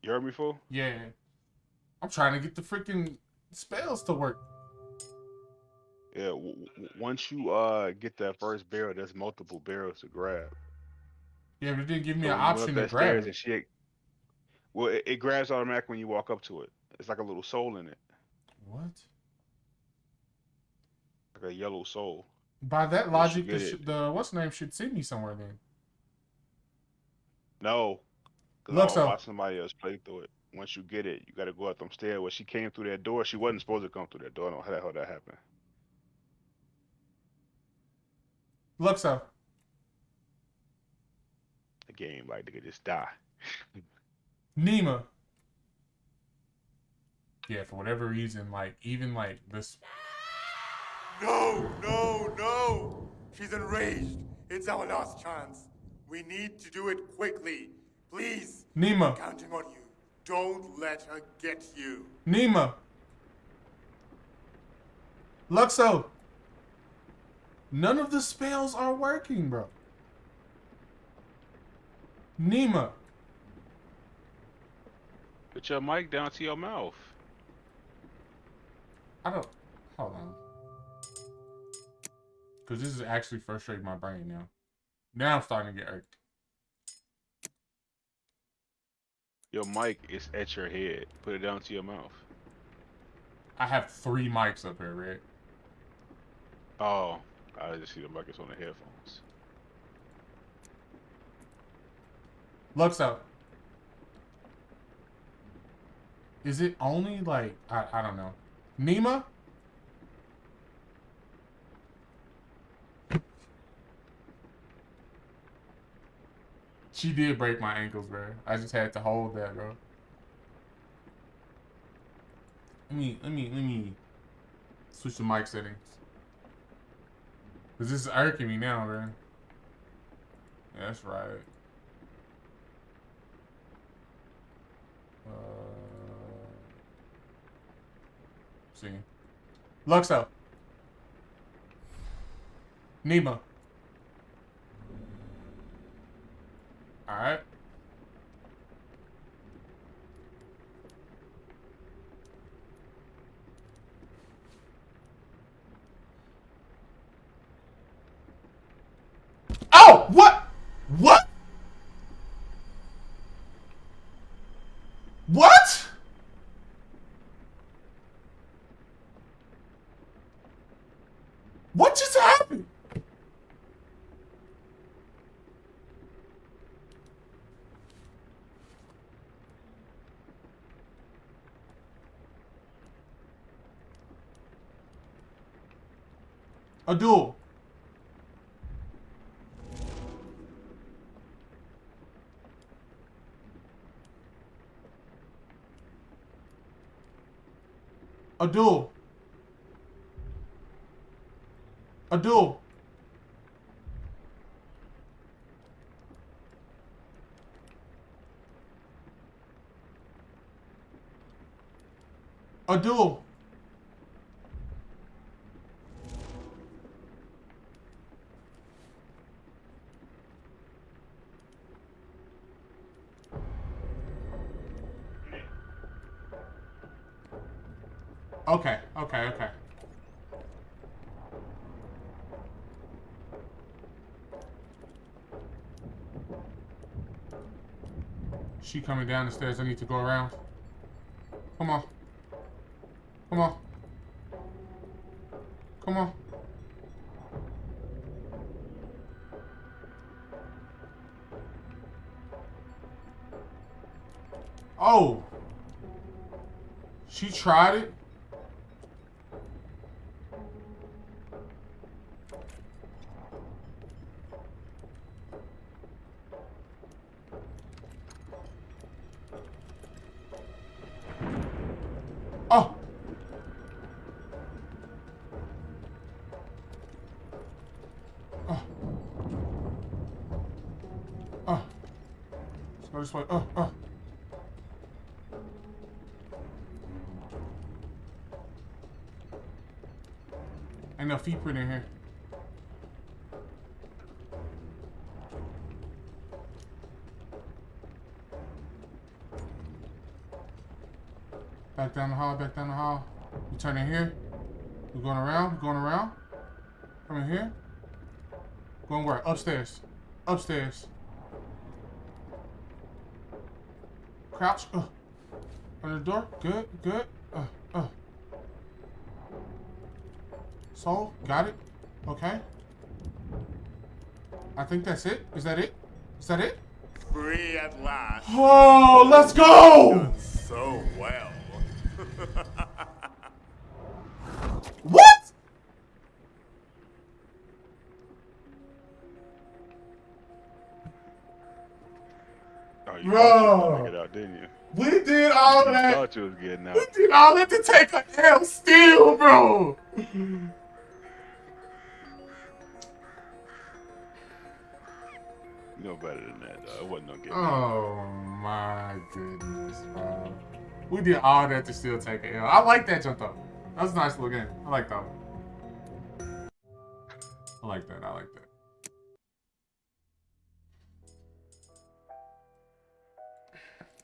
You heard me, fool? Yeah. I'm trying to get the freaking spells to work. Yeah. W- w- once you uh get that first barrel, there's multiple barrels to grab. Yeah, but it didn't give me So an oh, up option to grab it. And she, well, it, it grabs automatic when you walk up to it. It's like a little soul in it, What? like a yellow soul. By that logic, the, sh- the what's name should send me somewhere then. No. Look, so- I watched somebody else play through it. Once you get it, you got to go up them stairs. When she came through that door, she wasn't supposed to come through that door. I don't know how the hell that happened. Luxo. The game, like, they could just die. Nima. Yeah, for whatever reason, like even like this. No, no, no! She's enraged. It's our last chance. We need to do it quickly. Please, Nima. I'm counting on you. Don't let her get you. Nima. Luxo. None of the spells are working, bro. Nima. Put your mic down to your mouth. I don't. Hold on. Because this is actually frustrating my brain now. Now I'm starting to get irked. Your mic is at your head. Put it down to your mouth. I have three mics up here, Red. Oh, I just see the mic is on the headphones. Luxo. Is it only like I, I don't know. Nima? She did break my ankles, bro. I just had to hold that, bro. Let me let me let me switch the mic settings. Cause this is irking me now, bro. Yeah, that's right. Uh, see. Luxo. Nima. Alright. Oh! What? What? What? What just happened? A duel. A duel. A duel. A duel. Okay, okay. She coming down the stairs. I need to go around. Come on. Come on. Come on. Oh. She tried it. This way. Oh, oh. Ain't no feet print in here. Back down the hall, back down the hall. You turn in here. We're going around, going around. Come in here. Going where? Upstairs. Upstairs. Crouch. Uh. Under the door. Good, good. Uh, uh. Soul, got it. Okay. I think that's it. Is that it? Is that it? Free at last. Oh, let's go! Done so well. all that. thought you was getting out. We did all that to take a L still, bro. You know better than that, though. It wasn't no out. Oh my goodness, bro. We did all that to still take a L. I like that jump though. That was a nice little game. I like that one. I like that. I like that.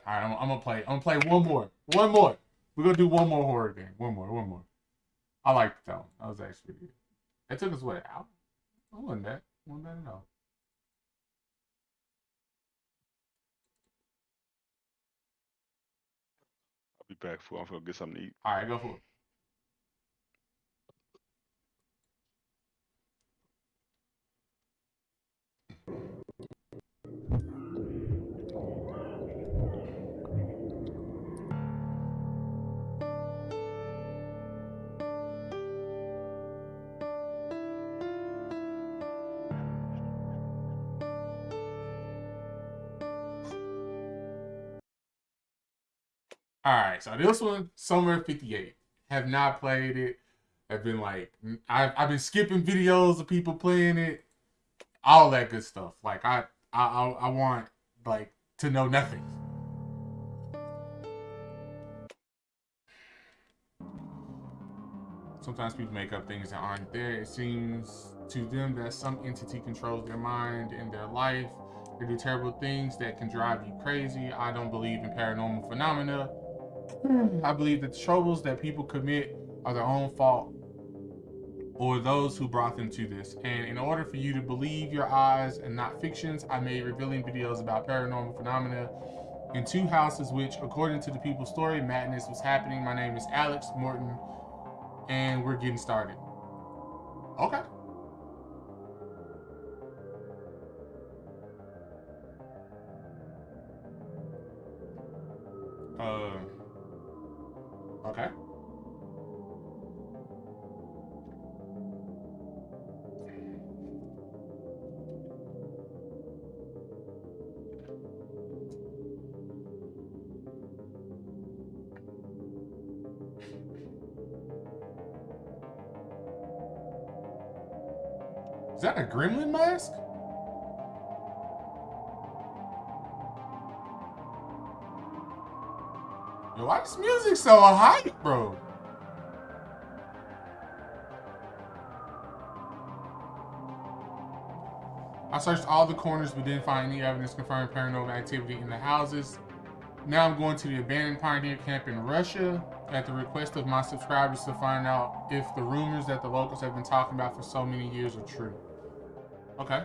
All right, I'm, I'm gonna play. I'm gonna play one more. One more. We're gonna do one more horror game. One more. One more. I like that one. That was actually good. It took us what out? I wasn't that. Wasn't that at all. I'll be back for. I'm gonna get something to eat. All right, go for it. All right, so this one, Summer '58. Have not played it. I've been like, I've, I've been skipping videos of people playing it, all that good stuff. Like I, I, I, I want like to know nothing. Sometimes people make up things that aren't there. It seems to them that some entity controls their mind and their life. They do terrible things that can drive you crazy. I don't believe in paranormal phenomena. I believe that the troubles that people commit are their own fault or those who brought them to this. And in order for you to believe your eyes and not fictions, I made revealing videos about paranormal phenomena in two houses, which, according to the people's story, madness was happening. My name is Alex Morton, and we're getting started. Okay. Uh, okay. Is that a gremlin mask? Yo, why this music so hype, bro? I searched all the corners but didn't find any evidence confirming paranormal activity in the houses. Now I'm going to the abandoned pioneer camp in Russia at the request of my subscribers to find out if the rumors that the locals have been talking about for so many years are true. Okay.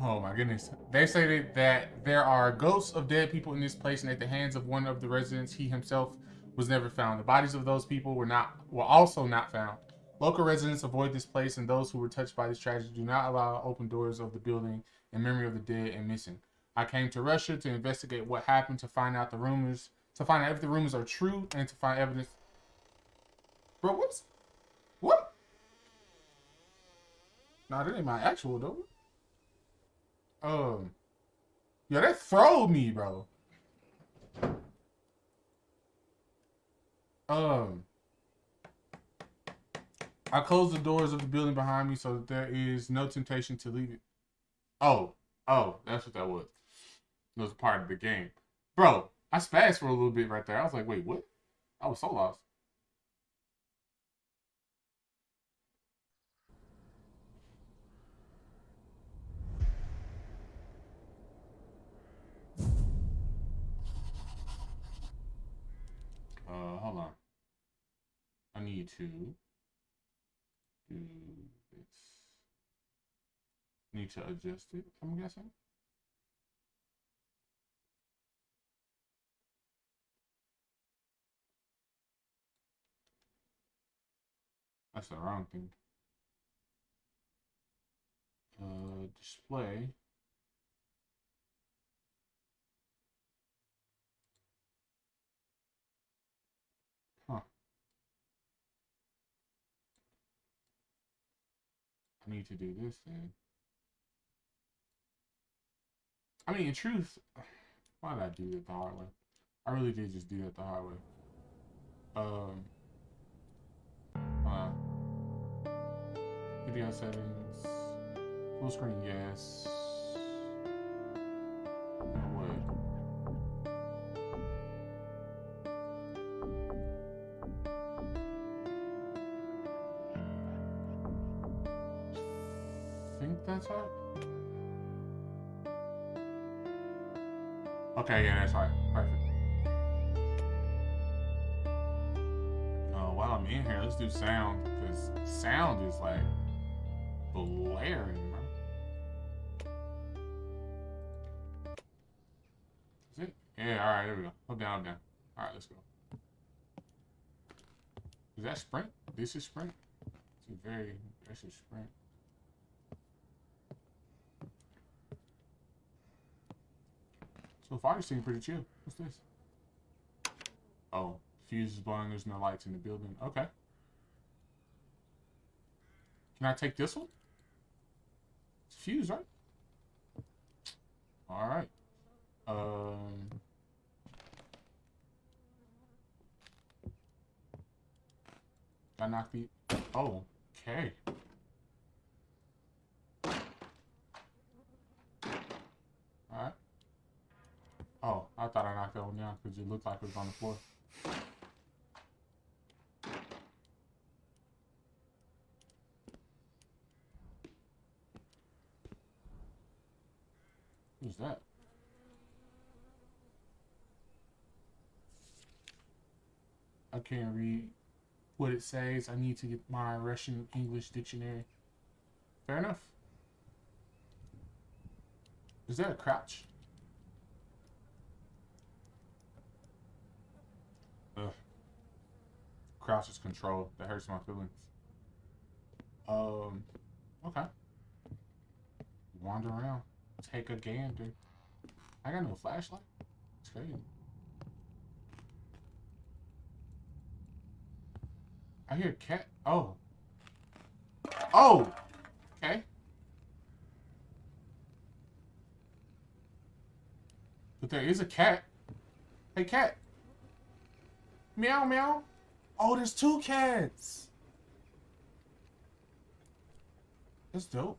Oh my goodness. They stated that there are ghosts of dead people in this place and at the hands of one of the residents, he himself was never found. The bodies of those people were not were also not found. Local residents avoid this place and those who were touched by this tragedy do not allow open doors of the building in memory of the dead and missing. I came to Russia to investigate what happened, to find out the rumors, to find out if the rumors are true, and to find evidence. Bro, what's what? Nah, that ain't my actual though. Um, yeah, that throwed me, bro. Um, I closed the doors of the building behind me so that there is no temptation to leave it. Oh, oh, that's what that was. It was part of the game. Bro, I spazzed for a little bit right there. I was like, wait, what? I was so lost. Hold on. I need to do this. Need to adjust it, I'm guessing. That's the wrong thing. Uh, display. Need to do this then. I mean, in truth, why did I do it the hard way? I really did just do that the hard way. Um. Uh, video settings, full screen, yes. Okay, yeah, that's right. Perfect. Oh, while I'm in here, let's do sound because sound is like blaring, bro. Is it? Yeah, all right, there we go. Hold down, hold down. All right, let's go. Is that sprint? This is sprint. It's a very. This is sprint. So far, you pretty chill. What's this? Oh, fuse is blowing. There's no lights in the building. Okay. Can I take this one? It's fuse, right? All right. Um. I knocked the. Oh, okay. Oh, I thought I knocked that one down because it looked like it was on the floor. Who's that? I can't read what it says. I need to get my Russian English dictionary. Fair enough. Is that a crouch? Crouch is control. That hurts my feelings. Um, okay. Wander around. Take a gander. I got no flashlight. It's crazy. I hear cat. Oh. Oh! Okay. But there is a cat. Hey, cat. Meow, meow. Oh, there's two cats. That's dope.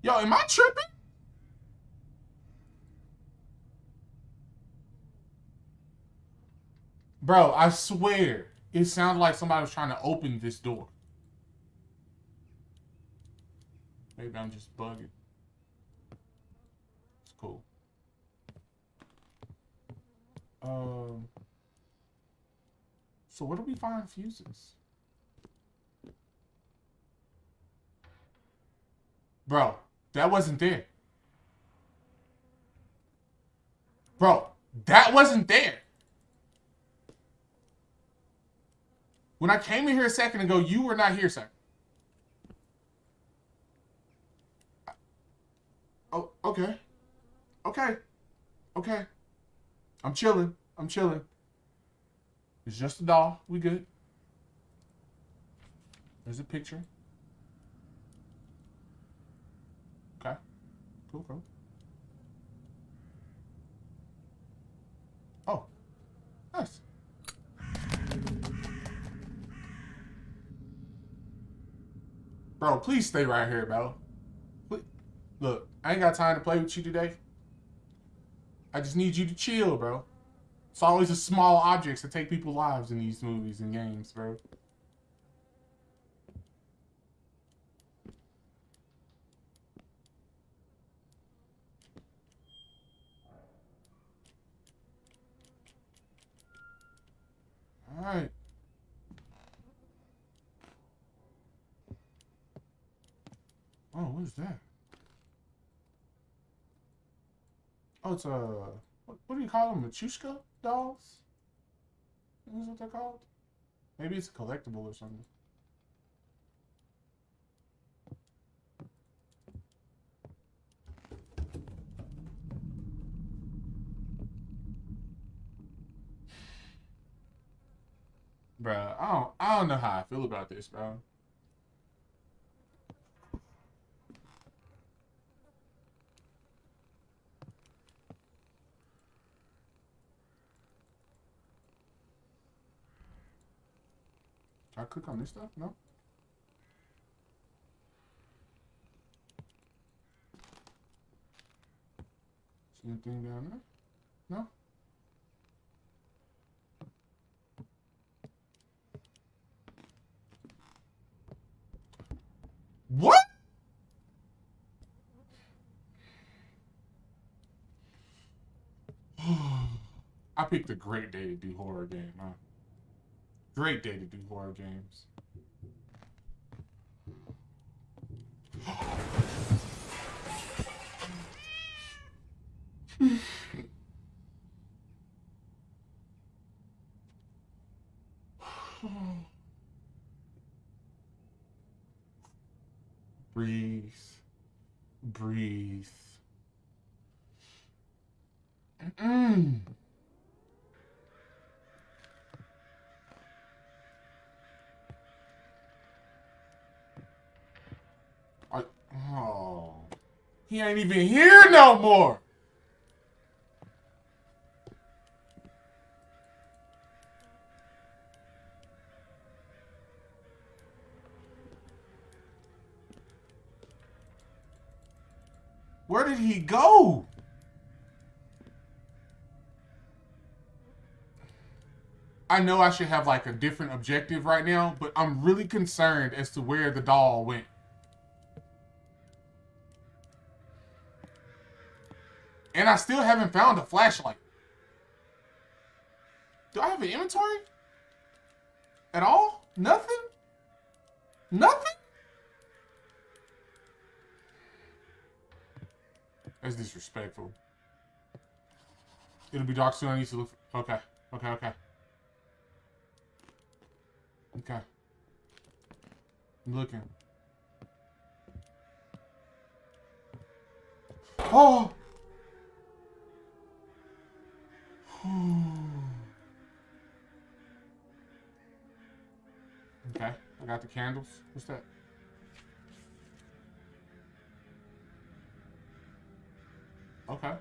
Yo, am I tripping? Bro, I swear, it sounded like somebody was trying to open this door. Maybe I'm just bugging. It's cool. Um. So where do we find fuses? Bro, that wasn't there. Bro, that wasn't there. When I came in here a second ago, you were not here, sir. Oh, okay. Okay. Okay. I'm chilling. I'm chilling. It's just a doll. We good. There's a picture. Okay. Cool, cool. Oh. Nice. Bro, please stay right here, bro. Look, I ain't got time to play with you today. I just need you to chill, bro. It's always the small objects that take people's lives in these movies and games, bro. Alright. Oh, what is that? Oh, it's a what, what do you call them? Machushka dolls? Is what they're called? Maybe it's a collectible or something. Bruh, I don't I don't know how I feel about this, bro. I click on this stuff? No? See anything down there? No? What? I picked a great day to do horror game, huh? Great day to do horror games. Breathe. Breathe. Mm. I, oh. He ain't even here no more. Where did he go? I know I should have like a different objective right now, but I'm really concerned as to where the doll went. And I still haven't found a flashlight. Do I have an inventory? At all? Nothing? Nothing? That's disrespectful. It'll be dark soon. I need to look. For... Okay. Okay. Okay. Okay. I'm looking. Oh! Okay, I got the candles. What's that? Okay.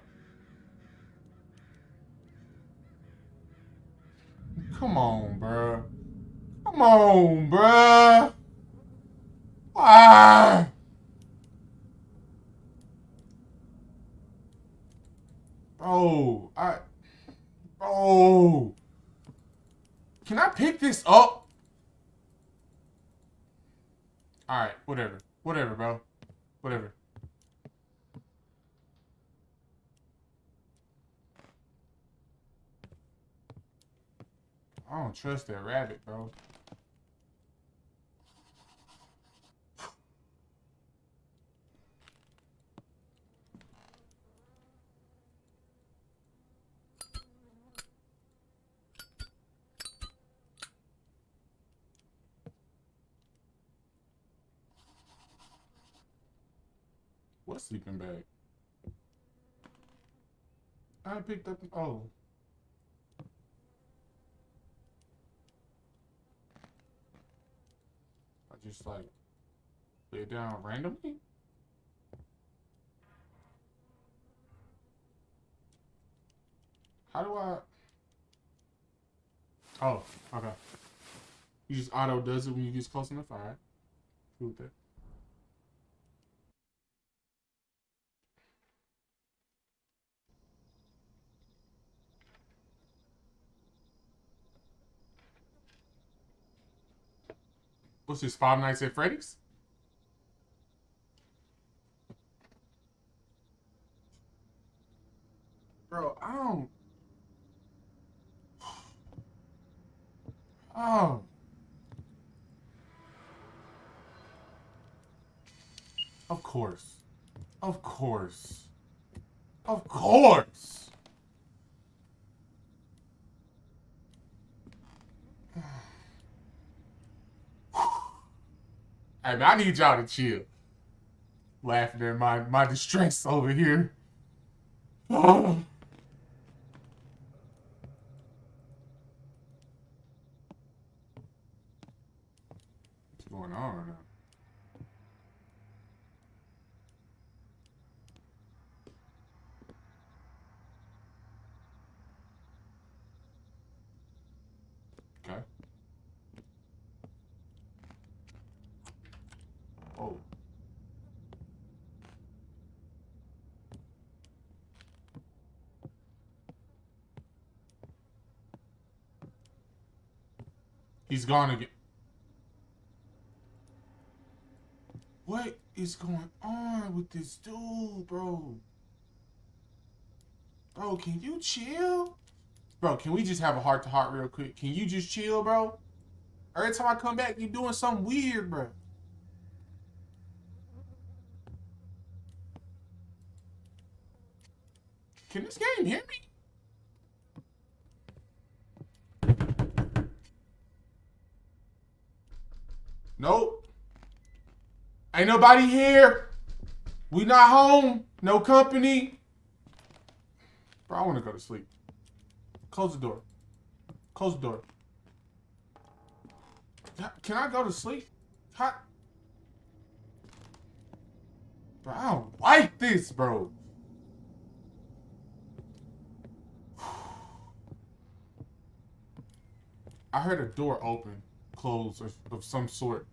Come on, bruh. Come on, bruh. Ah. Bro, I... Bro. Can I pick this up? Alright, whatever. Whatever, bro. Whatever. I don't trust that rabbit, bro. What sleeping bag? I picked up. Oh. I just like lay down randomly. How do I? Oh, okay. You just auto does it when you get close enough. All right. Cool with that. What's this? Five Nights at Freddy's? Bro, I don't. Oh. Of course. Of course. Of course. Man, I need y'all to chill. Laughing at my, my distress over here. What's going on right now? Okay. Oh. He's gone again. What is going on with this dude, bro? Bro, can you chill? Bro, can we just have a heart to heart real quick? Can you just chill, bro? Every time I come back, you're doing something weird, bro. Can this game hear me? Nope. Ain't nobody here. We not home. No company. Bro, I want to go to sleep. Close the door. Close the door. Can I go to sleep? How? Bro, I don't like this, bro. I heard a door open, close, of some sort.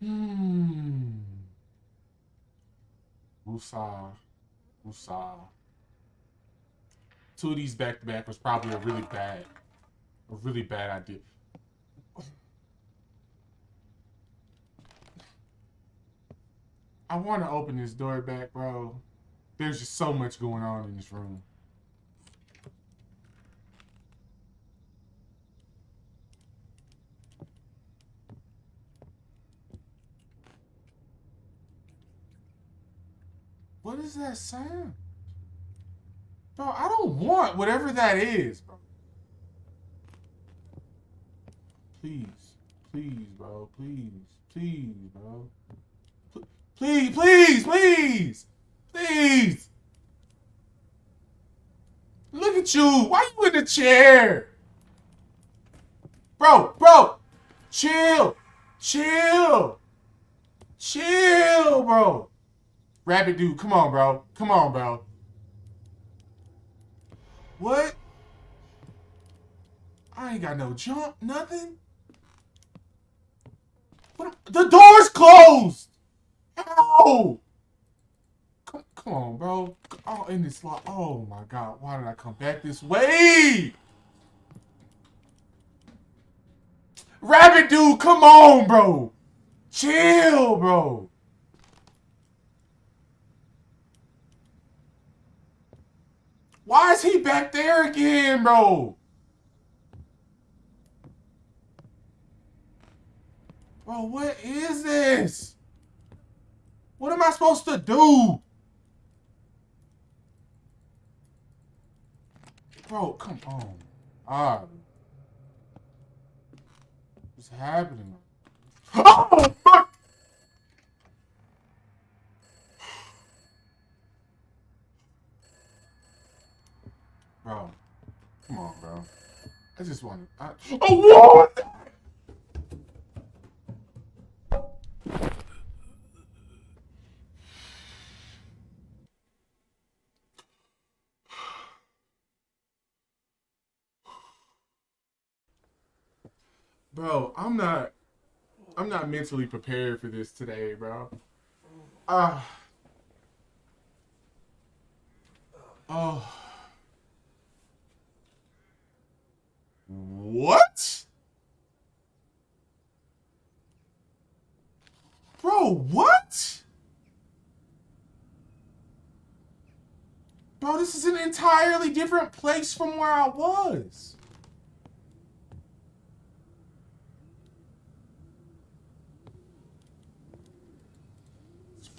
Hmm. Musa. Musa. Two of these back to back was probably a really bad, a really bad idea. I want to open this door back, bro. There's just so much going on in this room. What is that sound? Bro, I don't want whatever that is, bro. Please. Please, bro. Please. Please, bro. Please, please, please. Please. Look at you. Why you in the chair? Bro, bro. Chill. Chill. Chill, bro. Rabbit dude, come on, bro. Come on, bro. What? I ain't got no jump, nothing. What? The door's closed. How? Come, come on, bro. Oh, in this lot. Oh my God! Why did I come back this way? Rabbit dude, come on, bro. Chill, bro. Why is he back there again, bro? Bro, what is this? What am I supposed to do? Bro, come on. Ah. What's happening? Oh, fuck! Bro, come on, bro. I just want to. I, oh, what? Bro, I'm not I'm not mentally prepared for this today, bro. Ah. Uh, oh. What? Bro, what? Bro, this is an entirely different place from where I was.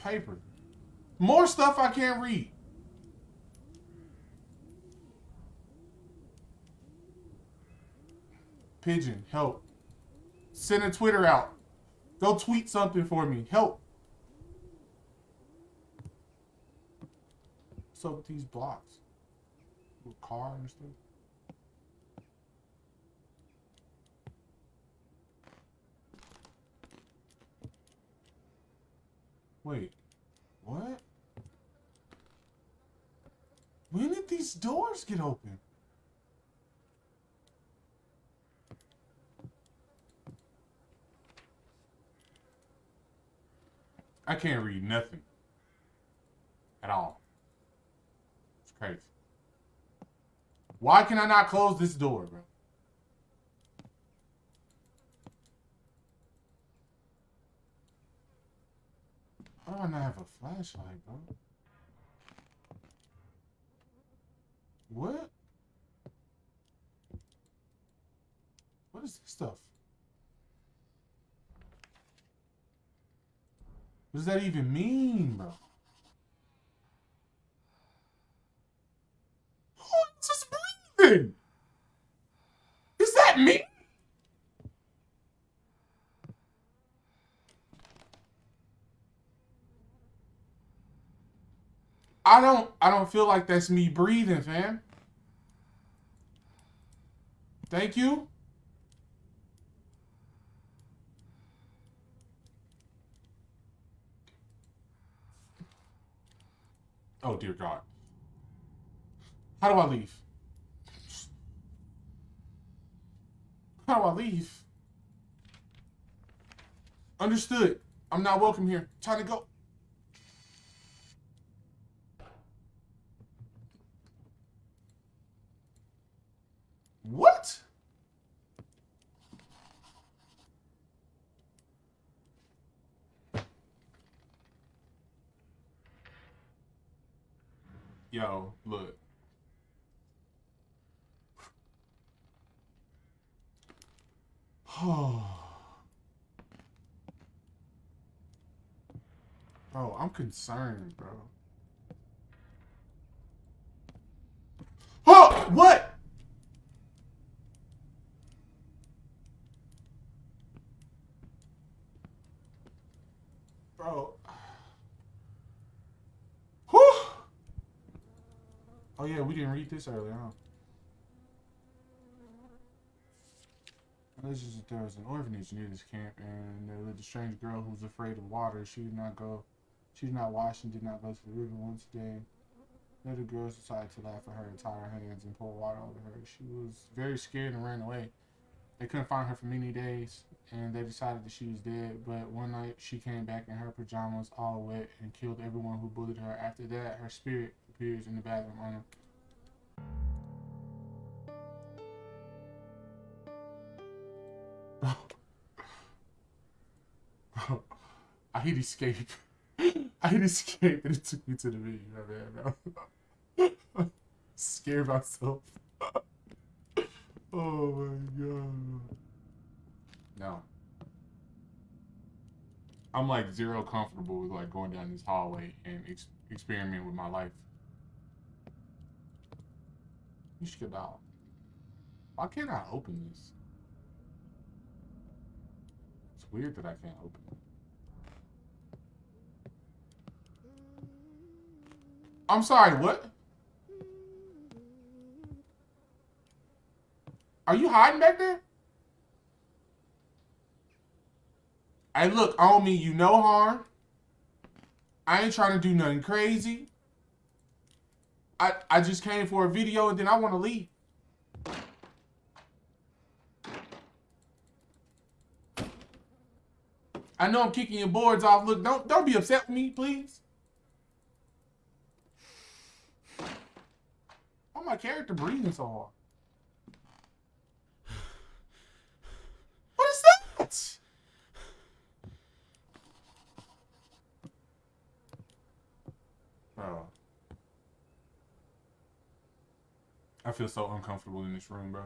Paper. More stuff I can't read. Pigeon, help. Send a Twitter out. Go tweet something for me. Help. What's up with these blocks? Car and stuff. Wait. What? When did these doors get open? I can't read nothing. At all. It's crazy. Why can I not close this door, bro? I do I not have a flashlight, bro? What? What is this stuff? What does that even mean, bro? Who is this breathing? Is that me? I don't I don't feel like that's me breathing, fam. Thank you. Oh dear God. How do I leave? How do I leave? Understood. I'm not welcome here. Time to go. What? Yo, look. Oh. bro, I'm concerned, bro. Oh, what? Bro. Whew. Oh yeah, we didn't read this earlier, huh? This is there was an orphanage near this camp, and there lived a strange girl who was afraid of water. She did not go, she did not wash and did not go to the river once a day. Later, girls decided to laugh at her, and tie her hands, and pour water over her. She was very scared and ran away. They couldn't find her for many days, and they decided that she was dead. But one night, she came back in her pajamas, all wet, and killed everyone who bullied her. After that, her spirit appears in the bathroom on him. I hit escape. I hit escape and it took me to the video, man. Scared myself. Oh my god. No. I'm like zero comfortable with like going down this hallway and ex with my life. You should get out. Why can't I open this? It's weird that I can't open it. I'm sorry, what? Are you hiding back there? Hey, look, I don't mean you no harm. I ain't trying to do nothing crazy. I, I just came for a video and then I want to leave. I know I'm kicking your boards off. Look, don't don't be upset with me, please. Why my character breathing so hard? Bro. I feel so uncomfortable in this room, bro.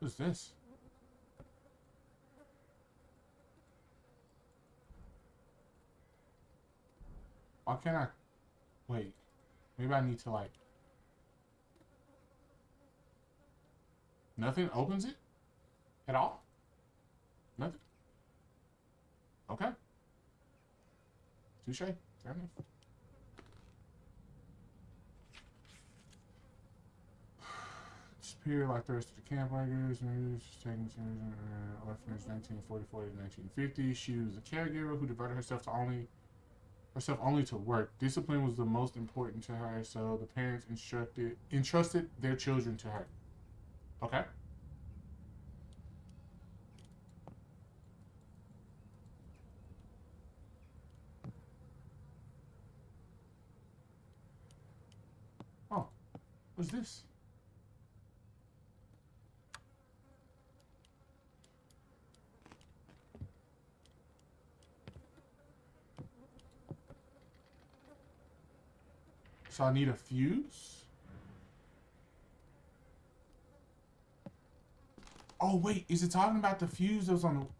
What's this? Why can't I... Wait. Maybe I need to, like... Nothing opens it? At all? Nothing? Okay. Touche. Fair enough. Disappear like the rest of the camp campfires. To uh, orphanage 1944 to 1950. She was a caregiver who devoted herself to only herself only to work. Discipline was the most important to her, so the parents instructed entrusted their children to her. Okay. Oh, what's this? So I need a fuse? Oh, wait. Is it talking about the fuse that was on the...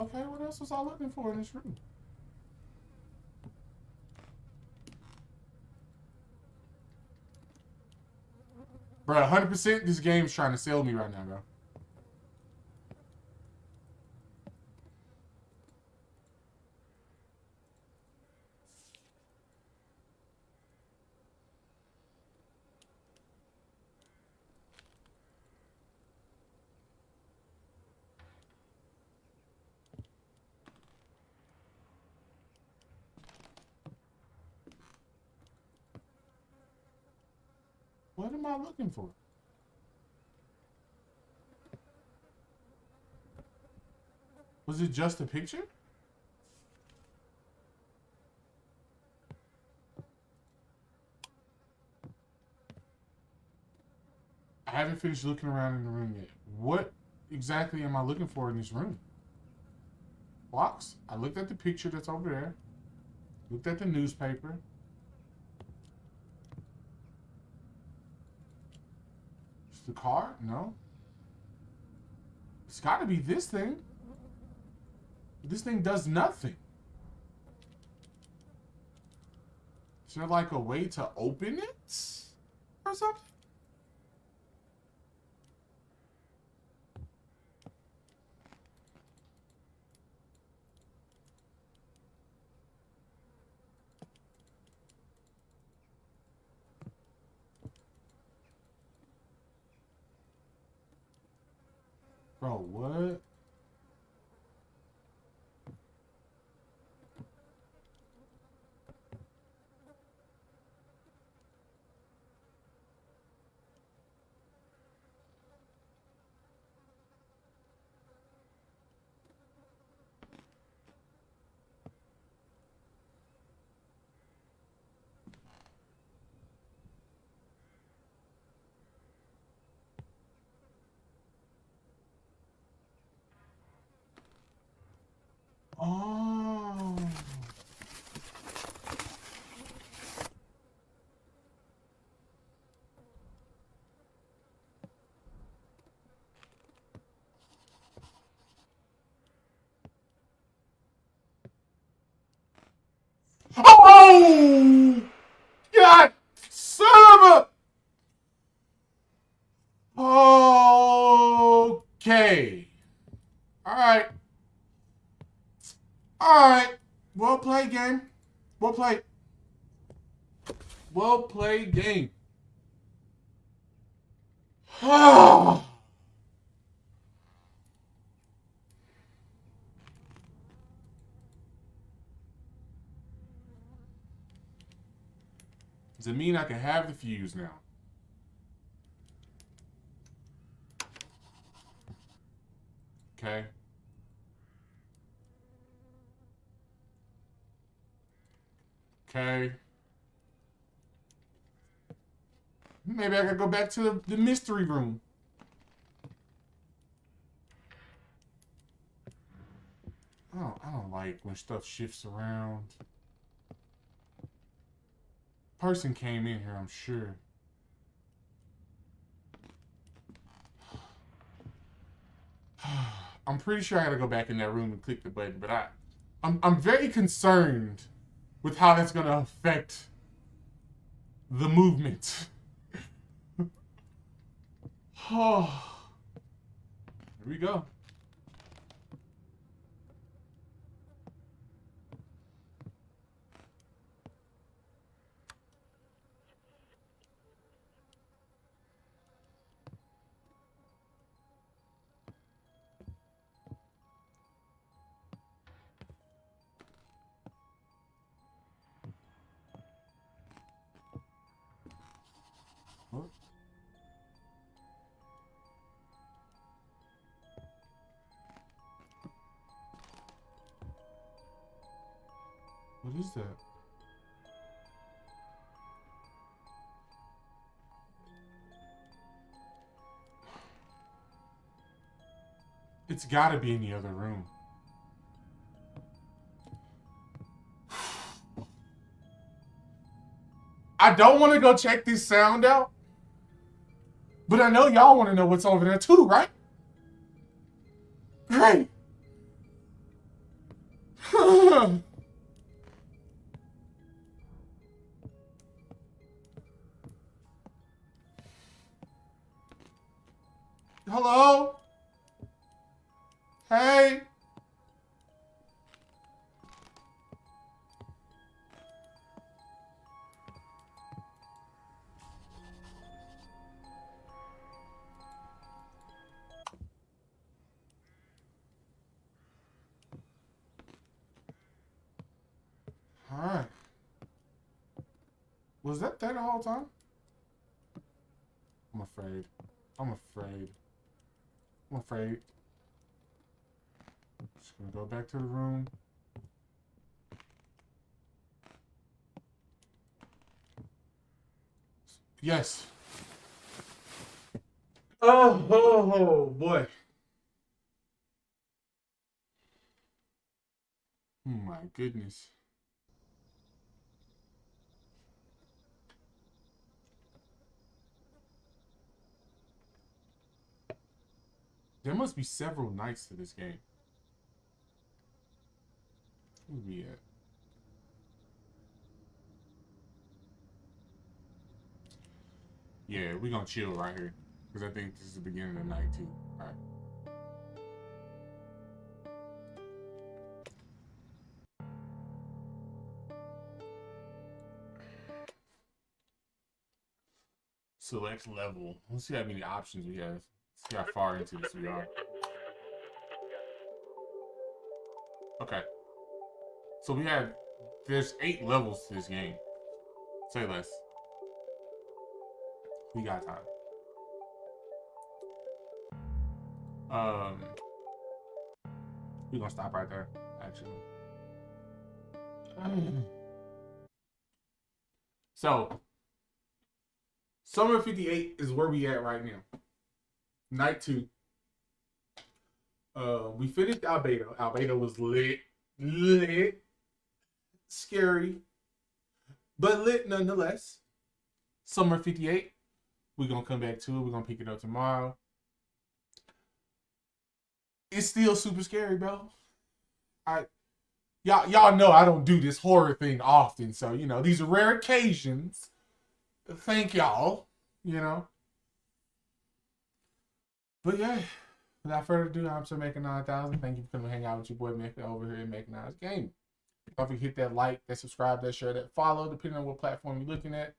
else was I looking for in this room? Bro, 100% this game's trying to sell me right now, bro. I looking for? Was it just a picture? I haven't finished looking around in the room yet. What exactly am I looking for in this room? Box. I looked at the picture that's over there. Looked at the newspaper. The car? No. It's got to be this thing. This thing does nothing. Is there like a way to open it? Or something? Bro, what? Oh. Oh! God! Son. Okay. All right. All right. Well played, game. Well played. Well played, game. It mean I can have the fuse now? Okay. Okay. Maybe I could go back to the, the mystery room. I don't, I don't like when stuff shifts around. Person came in here, I'm sure. I'm pretty sure I gotta go back in that room and click the button, but I, I'm, I'm very concerned with how that's gonna affect the movement. oh, here we go. That? It's gotta be in the other room. I don't want to go check this sound out. But I know y'all want to know what's over there too, right? Great. Hello? Hey? Was that there the whole time? I'm afraid. I'm afraid. I'm afraid. Just gonna go back to the room. Yes. Oh, oh, oh boy. Oh my goodness. There must be several nights to this game. Where we at? Yeah, we gonna chill right here. Because I think this is the beginning of night two. Alright. Select level. Let's see how many options we have. See how far into this we are. Okay. So we have there's eight levels to this game. Say less. We got time. Um we're gonna stop right there, actually. So Summer 58 is where we at right now night two. Uh, we finished Albedo. Albedo was lit, lit, scary, but lit nonetheless. Summer 58. We're gonna come back to it. We're gonna pick it up tomorrow. It's still super scary, bro. I y'all y'all know I don't do this horror thing often, so you know these are rare occasions. Thank y'all. You know. But yeah, without further ado, I'm Sir Making 9000. Thank you for coming hang out with your boy Maker over here in Making Nice Game. Don't forget to hit that like, that subscribe, that share, that follow, depending on what platform you're looking at.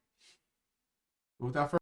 Without further